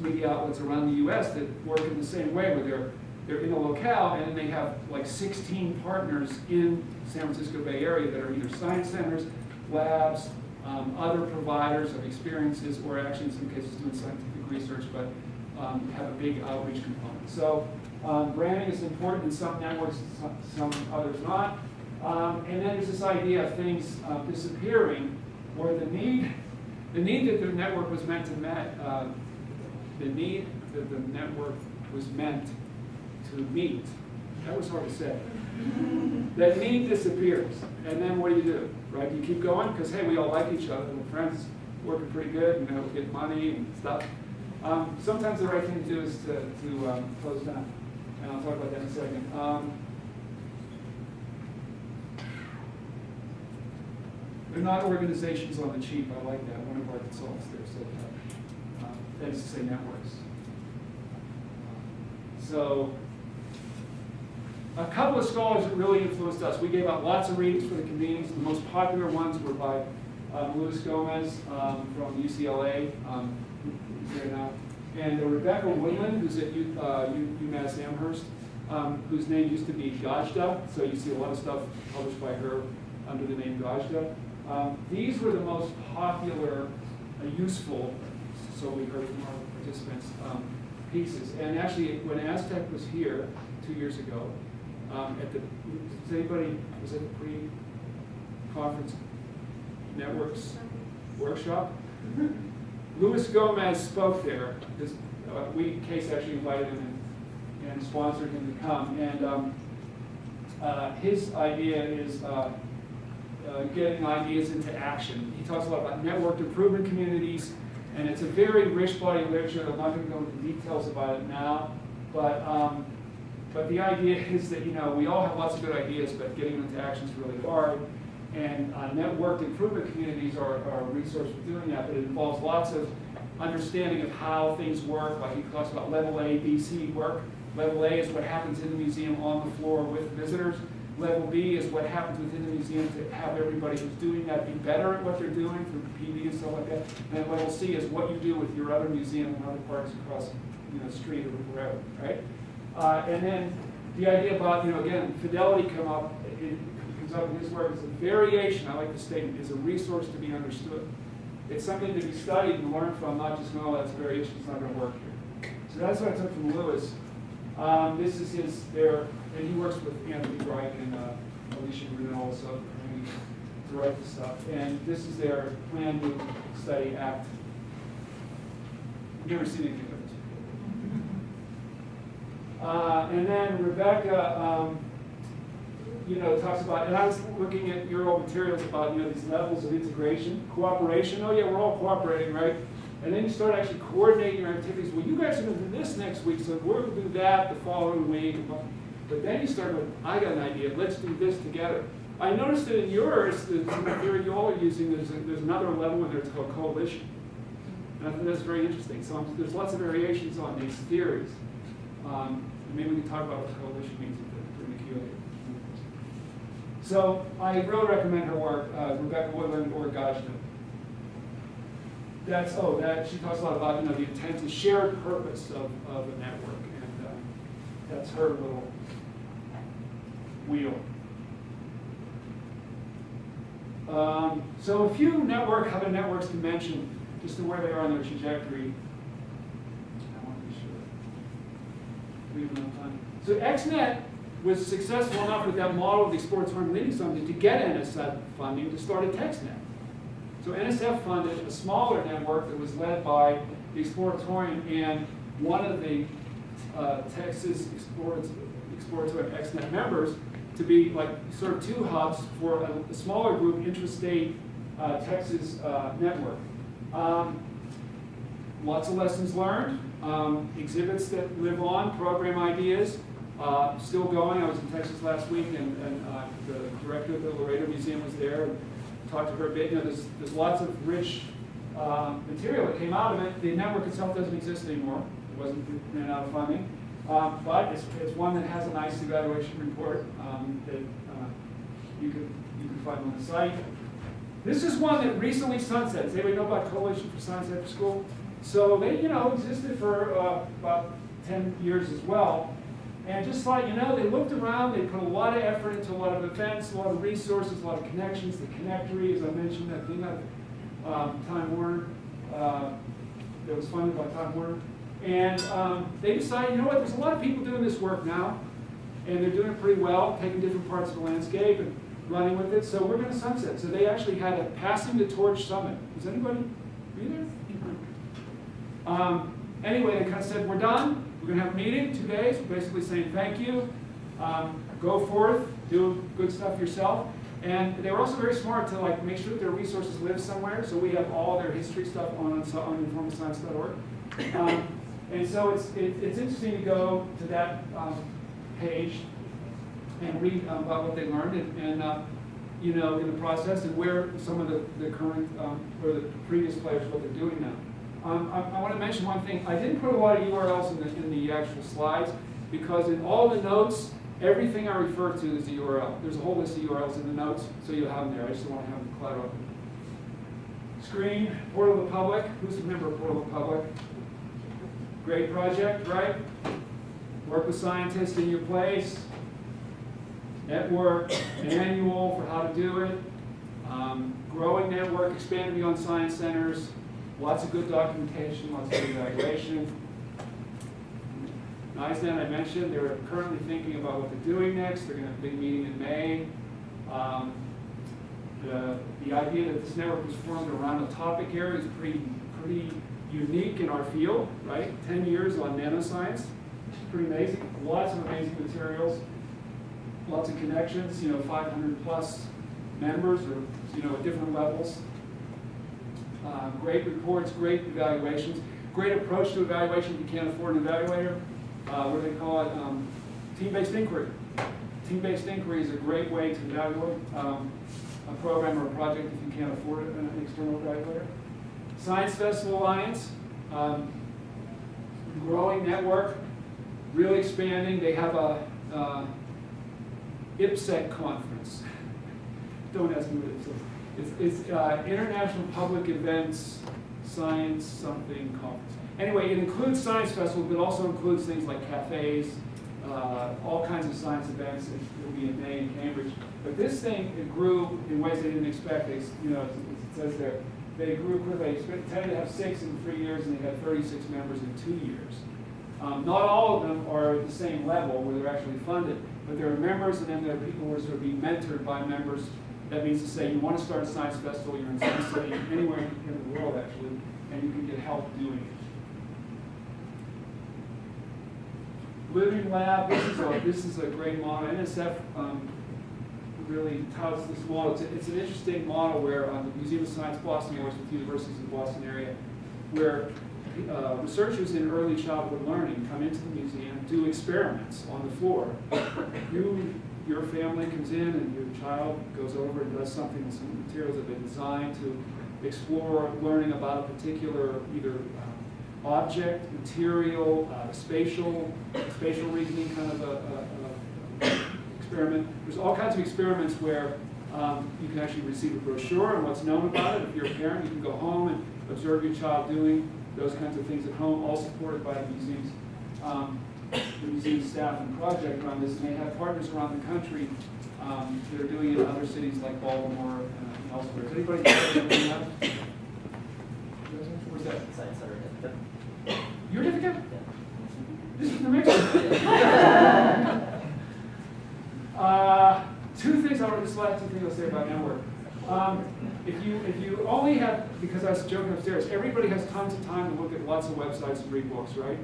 media outlets around the U.S. that work in the same way, where they're they're in a locale, and they have like 16 partners in San Francisco Bay Area that are either science centers, labs, um, other providers of experiences, or actually in some cases doing scientific research, but um, have a big outreach component. So um, branding is important in some networks, some, some others not. Um, and then there's this idea of things uh, disappearing or the need, the need that the network was meant to met, uh, the need that the network was meant to meet, that was hard to say. that need disappears, and then what do you do, right? You keep going, because hey, we all like each other, we're friends, working pretty good, you know, get money and stuff. Um, sometimes the right thing to do is to, to um, close down, and I'll talk about that in a second. Um, They're not organizations on the cheap. I like that. One of our consultants there said that. Um, that is to say networks. So a couple of scholars that really influenced us. We gave out lots of readings for the convenings. The most popular ones were by um, Louis Gomez um, from UCLA, um, and Rebecca Woodland, who's at uh, UMass Amherst, um, whose name used to be Gajda. So you see a lot of stuff published by her under the name Gajda. Um, these were the most popular, uh, useful, so we heard from our participants, um, pieces. And actually, when ASTC was here two years ago, um, at the, does anybody, was it a pre-conference networks workshop? Louis Gomez spoke there. Uh, we, CAISE actually invited him and, and sponsored him to come. And um, uh, his idea is uh, uh, getting ideas into action. He talks a lot about networked improvement communities, and it's a very rich body of literature. I'm not going to go into details about it now, but um, but the idea is that you know we all have lots of good ideas, but getting them into action is really hard. And uh, networked improvement communities are, are a resource for doing that, but it involves lots of understanding of how things work. Like he talks about level A, B, C work. Level A is what happens in the museum on the floor with visitors. Level B is what happens within the museum to have everybody who's doing that be better at what they're doing through PD and stuff like that. And level C is what you do with your other museum and other parks across you know, the street or wherever, right? Uh, and then the idea about, you know, again, fidelity come up, it comes up in his work as a variation, I like the statement, is a resource to be understood. It's something to be studied and learned from, not just, know that's variation, it's not going to work here. So that's what I took from Louis. Um, this is his, there, and he works with Anthony Bryk and uh, Alicia Grunow also to write the stuff. And this is their plan to study act. You've never seen anything this. Uh, and then Rebecca, um, you know, talks about, and I was looking at your old materials about, you know, these levels of integration, cooperation. Oh yeah, we're all cooperating, right? And then you start actually coordinating your activities. Well, you guys are going to do this next week, so we're going to do that the following week. But then you start with, I got an idea, let's do this together. I noticed that in yours, the theory you all are using, there's, a, there's another level in there, it's called coalition. And I think that's very interesting. So um, there's lots of variations on these theories. Um, maybe we can talk about what coalition means in the. So I really recommend her work, uh, Rebecca Woodland or Gajda. That's, oh, that, she talks a lot about, you know, the intent, the shared purpose of, of a network, and uh, that's her little wheel. Um, so a few network, how the networks can mention, just to where they are on their trajectory. I want to be sure. We have enough time. So ExNet was successful enough with that model of the Exploratorium Leading Summit to get NSF funding to start a TexNET. So NSF funded a smaller network that was led by the Exploratorium and one of the uh, Texas Exploratorium ExNet members to be like sort of two hubs for a, a smaller group, intrastate uh, Texas uh, network. Um, lots of lessons learned, um, exhibits that live on, program ideas, uh, still going. I was in Texas last week and, and uh, the director of the Laredo Museum was there and talked to her a bit. You know, there's, there's lots of rich uh, material that came out of it. The network itself doesn't exist anymore. It wasn't ran out of funding. Um, but it's, it's one that has a nice evaluation report um, that uh, you, can, you can find on the site. This is one that recently sunsets. Anybody know about Coalition for Science After School? So they, you know, existed for uh, about 10 years as well. And just like, you know, they looked around, they put a lot of effort into a lot of events, a lot of resources, a lot of connections. The connectory, as I mentioned, that thing of um, Time Warner, uh, that was funded by Time Warner. And um, they decided, you know what, there's a lot of people doing this work now, and they're doing it pretty well, taking different parts of the landscape and running with it, so we're going to sunset. So they actually had a Passing the Torch Summit. Is anybody? Um, anyway, they kind of said, we're done, we're going to have a meeting, two days, basically saying thank you, um, go forth, do good stuff yourself. And they were also very smart to like make sure that their resources live somewhere, so we have all their history stuff on, on informalscience.org. Um, and so it's, it, it's interesting to go to that um, page and read um, about what they learned and, and uh, you know, in the process and where some of the, the current um, or the previous players, what they're doing now. Um, I, I want to mention one thing. I didn't put a lot of URLs in the, in the actual slides because in all the notes, everything I refer to is the URL. There's a whole list of URLs in the notes, so you'll have them there. I just want to have them clutter up. Screen, Portal of the Public. Who's a member of Portal of the Public? Great project, right? Work with scientists in your place. Network, manual for how to do it. Um, growing network, expanding beyond science centers. Lots of good documentation, lots of good evaluation. NISE Net, I mentioned, they're currently thinking about what they're doing next. They're going to have a big meeting in May. Um, the, the idea that this network was formed around a topic area is pretty pretty unique in our field, right? Ten years on nanoscience, pretty amazing. Lots of amazing materials, lots of connections, you know, 500 plus members or, you know, at different levels. Uh, great reports, great evaluations, great approach to evaluation if you can't afford an evaluator. Uh, what do they call it? Um, team-based inquiry. Team-based inquiry is a great way to evaluate um, a program or a project if you can't afford an external evaluator. Science Festival Alliance, um, growing network, really expanding. They have a uh, IPSEC conference. Don't ask me what it is. It's, it's uh, International Public Events Science something conference. Anyway, it includes science festivals, but also includes things like cafes, uh, all kinds of science events. It will be in May in Cambridge. But this thing it grew in ways they didn't expect. They, you know, it says there, they grew quickly. They intended to have six in three years, and they had 36 members in two years. Um, not all of them are at the same level where they're actually funded, but there are members, and then there are people who are sort of being mentored by members. That means to say you want to start a science festival, you're in some city, anywhere in the world actually, and you can get help doing it. Living Lab, this is a, this is a great model. NSF um, really touts this model. It's, a, it's, an interesting model where um, the Museum of Science Boston works with universities in the Boston area, where uh, researchers in early childhood learning come into the museum, do experiments on the floor. You, your family comes in and your child goes over and does something some materials have been designed to explore learning about a particular either um, object, material, uh, spatial, spatial reasoning kind of a, a, a experiment. There's all kinds of experiments where um, you can actually receive a brochure and what's known about it. If you're a parent, you can go home and observe your child doing those kinds of things at home, all supported by the museum's, um, the museum staff and project around this. And they have partners around the country um, that are doing it in other cities like Baltimore and elsewhere. Is anybody that? Where's that? Science Center. Your certificate? This is New Mexico. uh, two things I want to last two things I'll say about network. Um, if you if you only have because I was joking upstairs, everybody has tons of time to look at lots of websites and read books, right?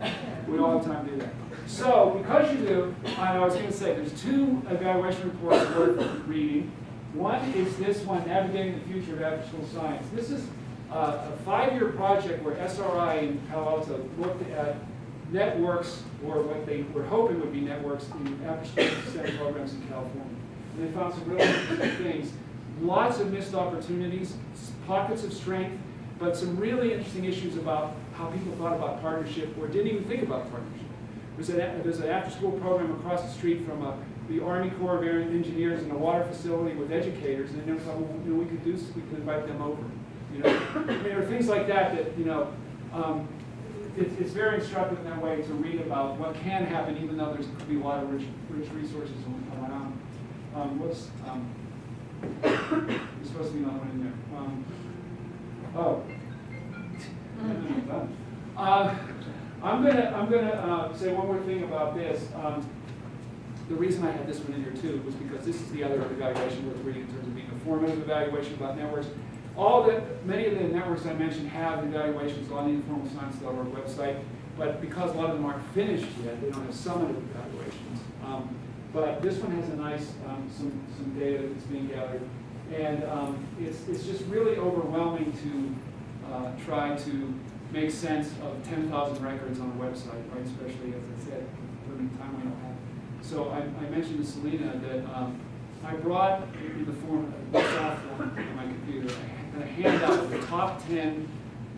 We all have time to do that. So because you do, I was going to say there's two evaluation reports worth reading. One is this one, Navigating the Future of After-School Science. This is uh, a five-year project where SRI in Palo Alto looked at networks, or what they were hoping would be networks in after-school STEM programs in California. And they found some really interesting things. Lots of missed opportunities, pockets of strength, but some really interesting issues about how people thought about partnership or didn't even think about partnership. There's an, there's an after-school program across the street from a, the Army Corps of Engineers in a water facility with educators, and they never thought, well, you know, we could do, this, we could invite them over. You know, I mean, there are things like that that you know. Um, it, it's very instructive in that way to read about what can happen, even though there's could be a lot of rich, rich resources around. Um, what's um, there's supposed to be another one in there. Um, oh. Uh, I'm gonna I'm gonna uh, say one more thing about this. Um, the reason I had this one in here too was because this is the other evaluation worth reading in terms of being a formative evaluation about networks. All the many of the networks I mentioned have evaluations on the informalscience.org website, but because a lot of them aren't finished yet, they don't have summative evaluations. Um, but this one has a nice um, some some data that's being gathered, and um, it's it's just really overwhelming to uh, try to make sense of 10,000 records on a website, right? Especially as I said, during the time we don't have. So I, I mentioned to Selena that um, I brought in the form of a form on my computer a handout of the top 10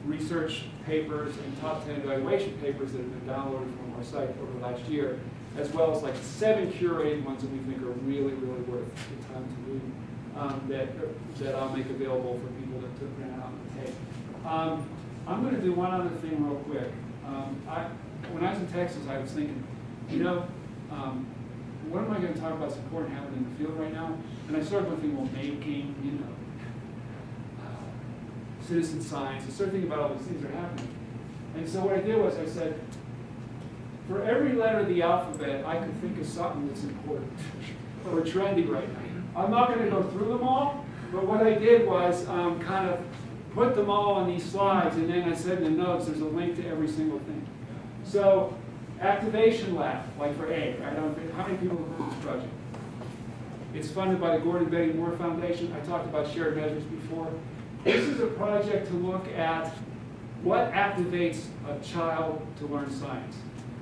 research papers and top 10 evaluation papers that have been downloaded from our site over the last year, as well as like seven curated ones that we think are really, really worth the time to read, um, that, that I'll make available for people to, to print out and take. Um, I'm going to do one other thing real quick. Um, I, when I was in Texas, I was thinking, you know, um, what am I going to talk about that's important happening in the field right now? And I started thinking, well, making, you know, uh, citizen science. I started thinking about all these things that are happening. And so what I did was I said, for every letter of the alphabet, I could think of something that's important or trendy right now. I'm not going to go through them all, but what I did was um, kind of put them all on these slides, and then I said in the notes, there's a link to every single thing. So, Activation Lab, like for A, don't how many people have heard this project? It's funded by the Gordon Betty Moore Foundation. I talked about shared measures before. This is a project to look at what activates a child to learn science.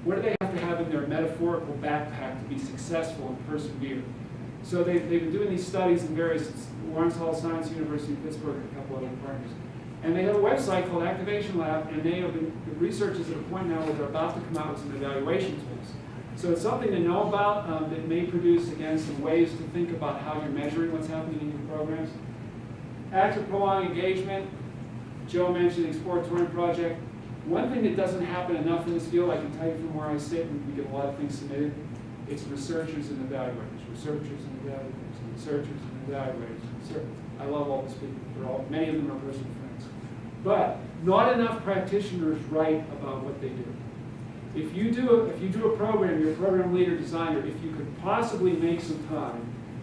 What do they have to have in their metaphorical backpack to be successful and persevere? So they, they've been doing these studies in various, Lawrence Hall Science University in Pittsburgh, and a couple other partners. And they have a website called Activation Lab, and they have been, the researchers at a point now where they're about to come out with some evaluation tools. So it's something to know about um, that may produce, again, some ways to think about how you're measuring what's happening in your programs. Active prolonged engagement, Joe mentioned the exploratory Project. One thing that doesn't happen enough in this field, I can tell you from where I sit, and we get a lot of things submitted, it's researchers and evaluators, researchers and evaluators, researchers and evaluators. I love all these people, they're all, many of them are personal friends. But not enough practitioners write about what they do. If you do, a- if you do a program, you're a program leader, designer, if you could possibly make some time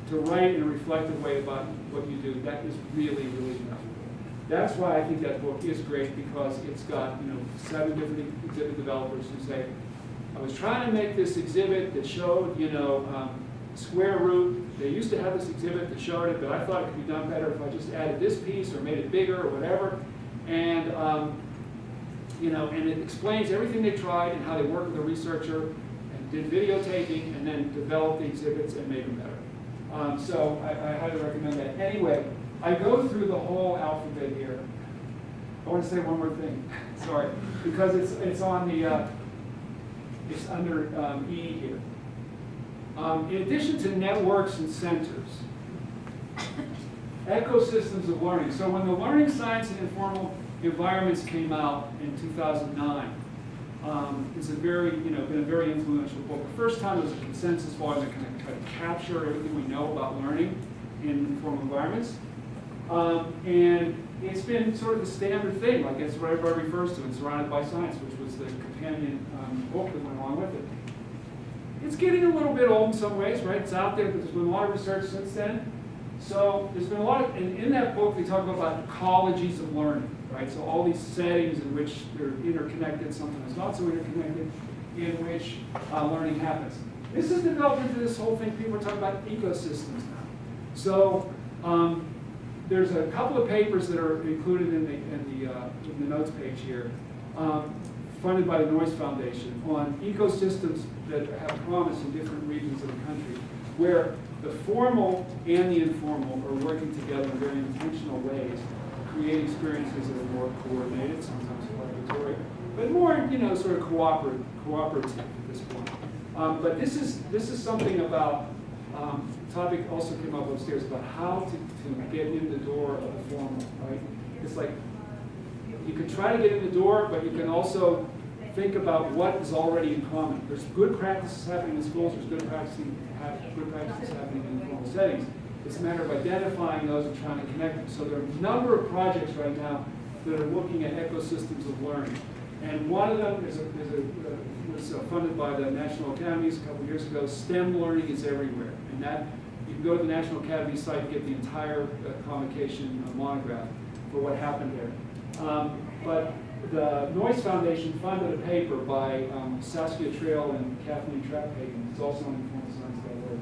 to write in a reflective way about what you do, that is really, really valuable. That's why I think that book is great, because it's got, you know, seven different exhibit developers who say, I was trying to make this exhibit that showed, you know, um, square root. They used to have this exhibit that showed it, but I thought it could be done better if I just added this piece or made it bigger or whatever. And, um, you know, and it explains everything they tried and how they worked with a researcher and did videotaping and then developed the exhibits and made them better. Um, so I, I highly recommend that. Anyway, I go through the whole alphabet here. I want to say one more thing, sorry, because it's, it's on the, uh, it's under um, E here. Um, in addition to networks and centers, ecosystems of learning. So when the Learning Science and Informal Environments came out in 2009, um, it's a very, you know, been a very influential book. The first time it was a consensus volume that kind of, kind of capture everything we know about learning in informal environments. Um, and it's been sort of the standard thing, like it's what everybody refers to in Surrounded by Science, which was the companion um, book that went along with it. It's getting a little bit old in some ways, right? It's out there, but there's been a lot of research since then. So there's been a lot of, and in that book they talk about ecologies of learning, right? So all these settings in which they're interconnected, sometimes not so interconnected, in which uh, learning happens. This has developed into this whole thing, people are talking about ecosystems now. So um, there's a couple of papers that are included in the, in the, uh, in the notes page here, um, funded by the Noyce Foundation on ecosystems that have promise in different regions of the country, where the formal and the informal are working together in very intentional ways to create experiences that are more coordinated, sometimes collaboratory, but more, you know, sort of cooperative, cooperative at this point. Um, but this is, this is something about um, topic also came up upstairs about how to, to get in the door of the formal, right? It's like, you can try to get in the door, but you can also think about what is already in common. There's good practices happening in schools, there's good practicing, good practices happening in informal settings. It's a matter of identifying those and trying to connect them. So there are a number of projects right now that are looking at ecosystems of learning. And one of them is a, is a, uh, was uh, funded by the National Academies a couple years ago. STEM learning is everywhere. And that, you can go to the National Academy site and get the entire uh, convocation uh, monograph for what happened there. Um, but the Noyce Foundation funded a paper by um, Saskia Traill and Kathleen Traphagen, it's also on informalscience.org,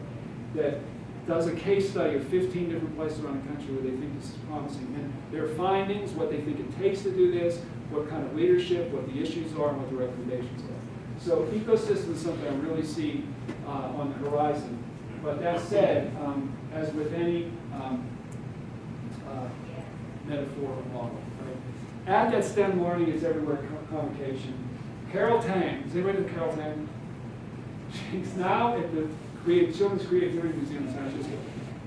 that does a case study of 15 different places around the country where they think this is promising. And their findings, what they think it takes to do this, what kind of leadership, what the issues are, and what the recommendations are. So ecosystem is something I really see uh, on the horizon. But that said, um, as with any um, uh, metaphor or model, right? At that STEM learning is everywhere co- convocation. Carol Tang, is anybody know Carol Tang? She's now at the Creative, Children's Creativity Museum in San Francisco.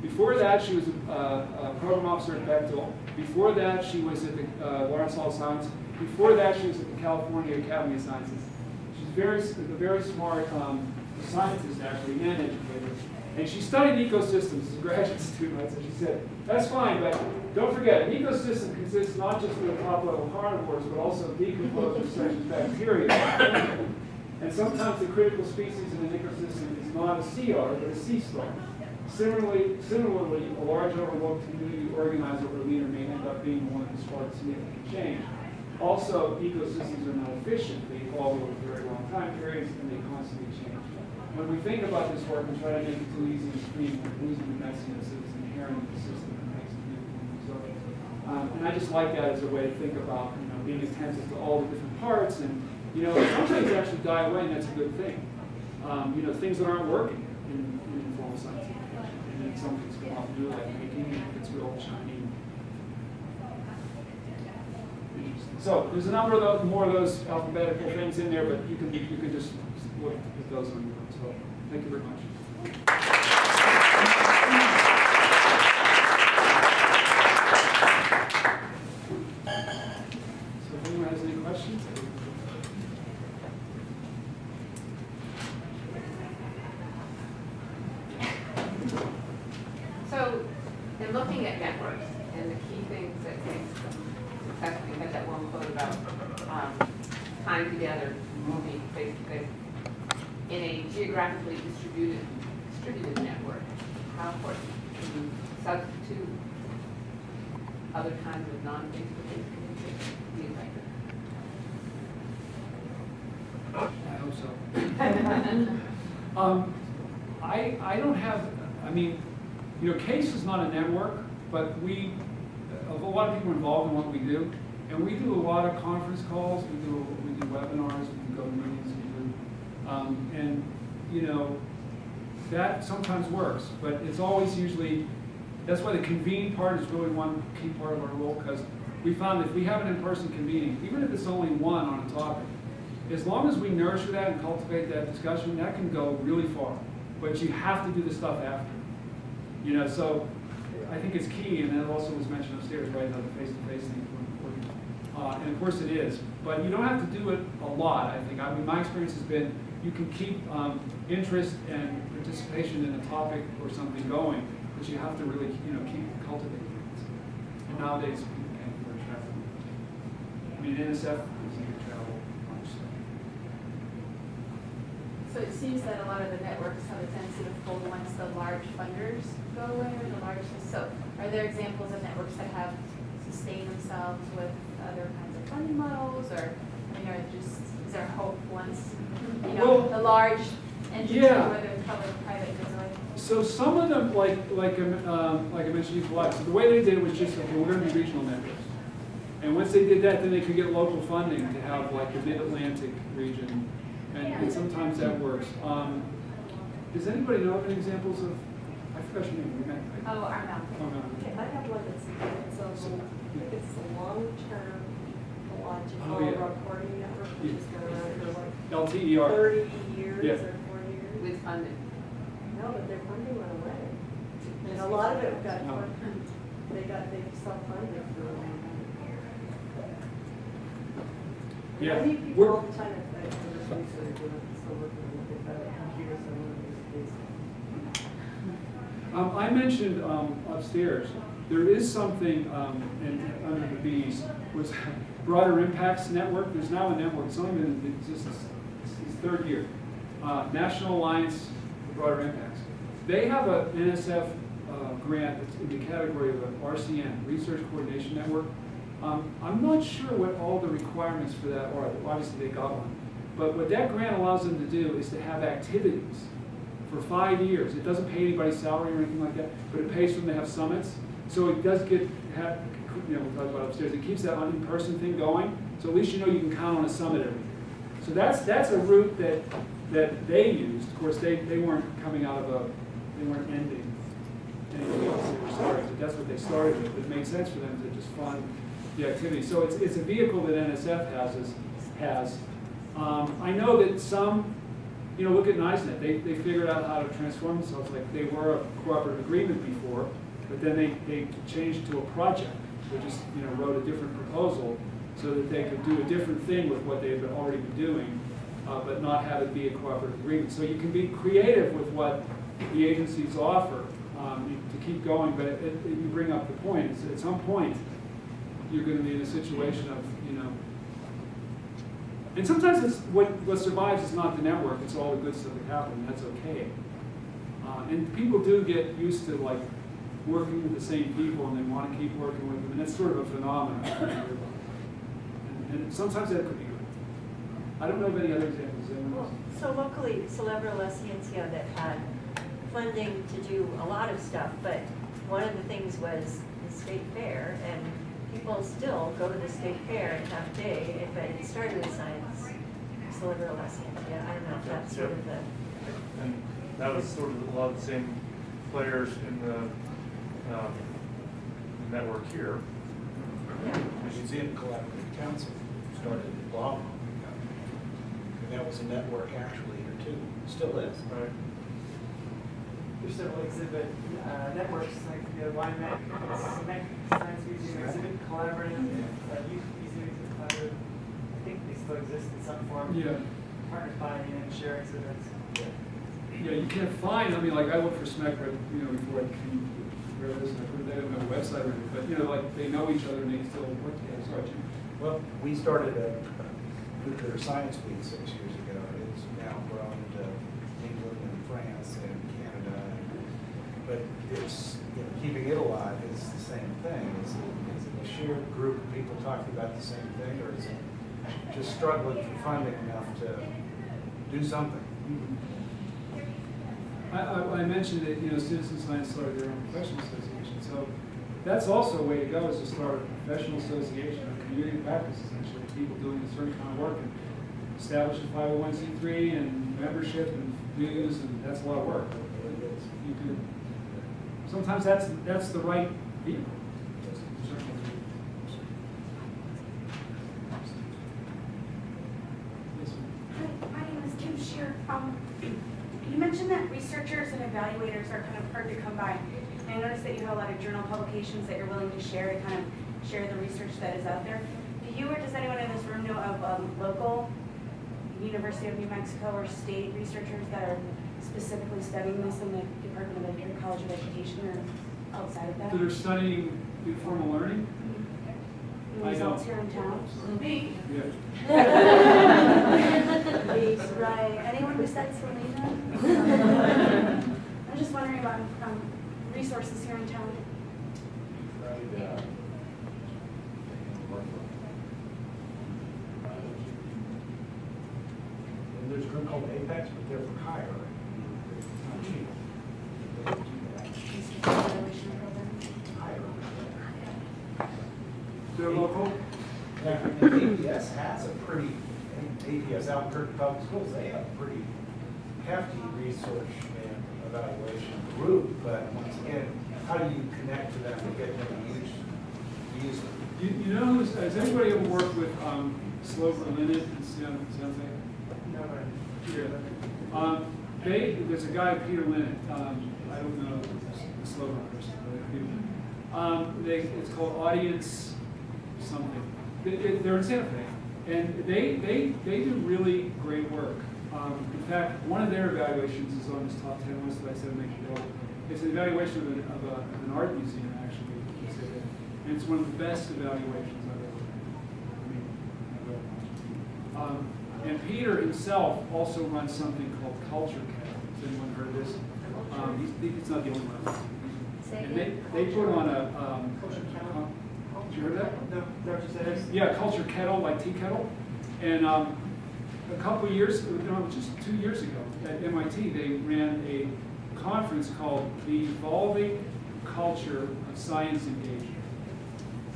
Before that, she was a, a program officer at Bechtel. Before that, she was at the uh, Lawrence Hall of Science. Before that, she was at the California Academy of Sciences. Very, very smart um, scientist, actually, and educator. And she studied ecosystems as a graduate student? So she said, that's fine, but don't forget, an ecosystem consists not just of the top level carnivores, but also decomposers such as bacteria. And sometimes the critical species in an ecosystem is not a sea otter, but a sea star. Similarly, similarly, a large overlooked community organizer or leader may end up being one who sparks significant change. Also, ecosystems are not efficient. They evolve over very time periods and they constantly change. When we think about this work and try to make it too easy to screen, we're losing the messiness that's inherent in the system and makes it beautiful. So, um, and I just like that as a way to think about, you know, being attentive to all the different parts and, you know, some things actually die away and that's a good thing. Um, you know, things that aren't working in, in informal science education. And then some things come off new, like making, and it's real shiny. So there's a number of those, more of those alphabetical things in there, but you can, you can just look at those on your own. So thank you very much. So if anyone has any questions? So, in looking at networks, and the key things that makes them successful, you had that one quote about um, tying together, moving face to face. In a geographically distributed, distributed network, how important can you substitute other kinds of non-face-to-face communication to be effective? I hope so. Um, I, I don't have, I mean, you know, CAISE is not a network, but we, a lot of people involved in what we do. And we do a lot of conference calls, we do, we do webinars, we go to meetings, we do, um, and, you know, that sometimes works, but it's always usually, that's why the convening part is really one key part of our role, because we found if we have an in-person convening, even if it's only one on a topic, as long as we nurture that and cultivate that discussion, that can go really far. But you have to do the stuff after. You know, so I think it's key, and that also was mentioned upstairs, right, about the face-to-face thing. Uh, and of course it is, but you don't have to do it a lot, I think. I mean, my experience has been, you can keep um, interest and participation in a topic or something going, but you have to really, you know, keep cultivating it. And nowadays, people can't travel. I mean, NSF get travel much, so. So it seems that a lot of the networks have a tendency to fold once the large funders go away or the large, so are there examples of networks that have sustained themselves with other kinds of funding models or, I mean, are just, is there hope once, you know, Well, the large entity, yeah. whether public-private goes? So some of them, like, like, um, um, like I mentioned before, so the way they did it was just, okay, we're gonna be regional networks. And once they did that, then they could get local funding to have like the mid-Atlantic region, and, and sometimes that works. Um, does anybody know of any examples of, I forgot your name, we met, right? Oh, our mouth. Oh, no. Okay, I have one that's, it's a, it's a long-term Oh, ecological yeah. reporting network, which has been around for like LTER. thirty Yeah. years or forty funding? No, but their funding went away. And a lot of it got, No. they got, they self-funded for a long time. Yeah. I meet people We're- all the time at, at universities that are doing, still working with the computers and one of these days. Um, I mentioned, um, upstairs, there is something, um, in, under the Bs, was Broader Impacts Network, there's now a network, it's only been in existence, it's its third year. Uh, National Alliance for Broader Impacts. They have an NSF, uh, grant that's in the category of an RCN, Research Coordination Network. Um, I'm not sure what all the requirements for that are, obviously they got one. But what that grant allows them to do is to have activities for five years. It doesn't pay anybody's salary or anything like that, but it pays for them to have summits. So it does get, have, you know, we'll talk about upstairs, it keeps that in-person thing going, so at least you know you can count on a summit every year. So that's, that's a route that, that they used. Of course, they, they weren't coming out of a, they weren't ending anything else, they were starting, but that's what they started with. It made sense for them to just fund the activity. So it's, it's a vehicle that NSF has, has. Um, I know that some you know, look at NISE Net, they, they figured out how to transform themselves, like they were a cooperative agreement before, but then they, they changed to a project. They just, you know, wrote a different proposal so that they could do a different thing with what they had been- already been doing, uh, but not have it be a cooperative agreement. So you can be creative with what the agencies offer, um, to keep going, but it, it- you bring up the point, it's at some point, you're gonna be in a situation of, you know, and sometimes it's, what, what survives is not the network, it's all the good stuff that happened, that's okay. Uh, and people do get used to like working with the same people and they want to keep working with them, and that's sort of a phenomenon. and, and sometimes that could be. I don't know of any other examples. Well. So locally, Celebra La Ciencia that had funding to do a lot of stuff, but one of the things was the state fair, and people still go to the state fair and have day, but it started with science, Celebra La Ciencia, I don't know if that's sort of the, And that was sort of a lot of the same players in the um, network here. yeah. The Museum Collaborative Council started in Blum. And that was a network actually here too, still is. Right. There's several exhibit uh, networks like the YMEC, SMEC Science Museum Exhibit Collaborative, uh, Youth Museum Exhibit Collaborative. I think they still exist in some form. Yeah. Partners buying in and share exhibits. Yeah, you can't find, I mean, like, I worked for SMEC, but, you know, before I came, where it is, I put that on my website, or anything, but, you know, like, they know each other and they still, what, yeah, sorry, Well, we started a nuclear science week six years ago. It's now grown to England and France and Canada. But it's, you know, keeping it alive is the same thing. Is it, is it a shared group of people talking about the same thing, or is it just struggling for funding enough to do something? Mm-hmm. I, I, I mentioned that, you know, Citizen Science started their own professional association, so that's also a way to go, is to start a professional association, a community of practice, essentially, people doing a certain kind of work, and establish a five oh one C three, and membership, and dues, and that's a lot of work. You could, sometimes that's, that's the right vehicle. Um, you mentioned that researchers and evaluators are kind of hard to come by. And I noticed that you have a lot of journal publications that you're willing to share to kind of share the research that is out there. Do you or does anyone in this room know of um, local University of New Mexico or state researchers that are specifically studying this in the Department of Ed- College of Education or outside of that? That are studying informal learning? Any I results don't. here in town? Me. Yeah. Right, anyone besides Selena? I'm just wondering about um, resources here in town. And there's a group called Apex, but they're for hire. Not cheap. They don't do that. Evaluation program. Hire. They're local? Yeah, and APS has a pretty, APS Albuquerque Public Schools, they have a pretty hefty research and evaluation group, but once again, how do you connect to them and get them to use, to use them? You, you know, who's- has anybody ever worked with, um, Slover Linett and San, San Fe? Here. Um, they, there's a guy, Peter Linett, um, I don't know the person, but Peter Linett. Um, they, it's called Audience something. They, they're in Santa Fe, and they, they, they do really great work. Um, in fact, one of their evaluations is on this top ten list that I said make it. It's an evaluation of, an- of, a, of an art museum, actually, and it's one of the best evaluations I've ever I mean, I've ever. Um, and Peter himself also runs something called Culture Kettle. Has anyone heard of this? Um, he's, he's not the only one. Say And they, they put on a, um. Culture Kettle? Did you hear that? No, is that what you said? Yeah, Culture Kettle, like tea kettle. And um, a couple of years, no, just two years ago at MIT, they ran a conference called The Evolving Culture of Science Engagement.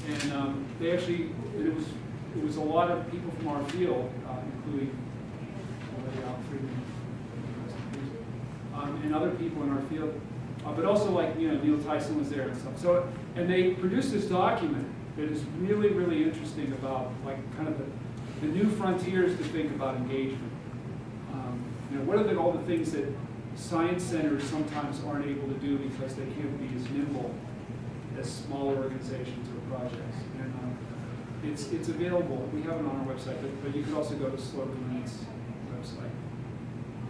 And um, they actually, it was, it was a lot of people from our field, uh, including um, and other people in our field, uh, but also like, you know, Neil Tyson was there and stuff. So, and they produced this document that is really, really interesting about like kind of the, the new frontiers to think about engagement. Um, you know, what are the, all the things that science centers sometimes aren't able to do because they can't be as nimble as smaller organizations or projects. And it's, it's available. We have it on our website, but, but you could also go to Slover Linett's website.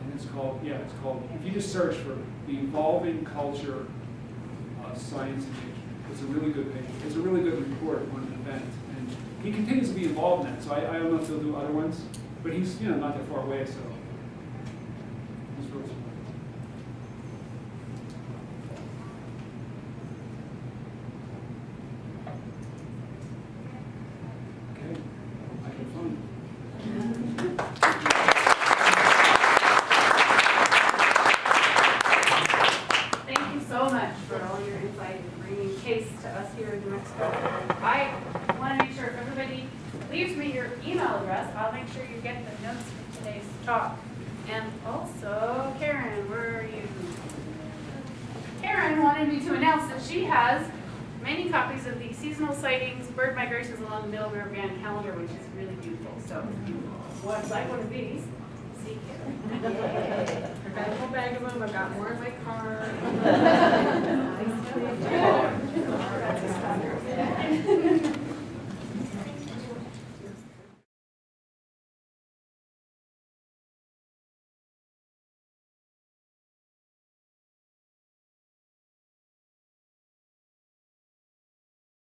And it's called, yeah, it's called, if you just search for the evolving culture of science engagement, it's a really good page. It's a really good report on an event. And he continues to be involved in that, so I, I don't know if he'll do other ones, but he's, you know, not that far away, so. he's really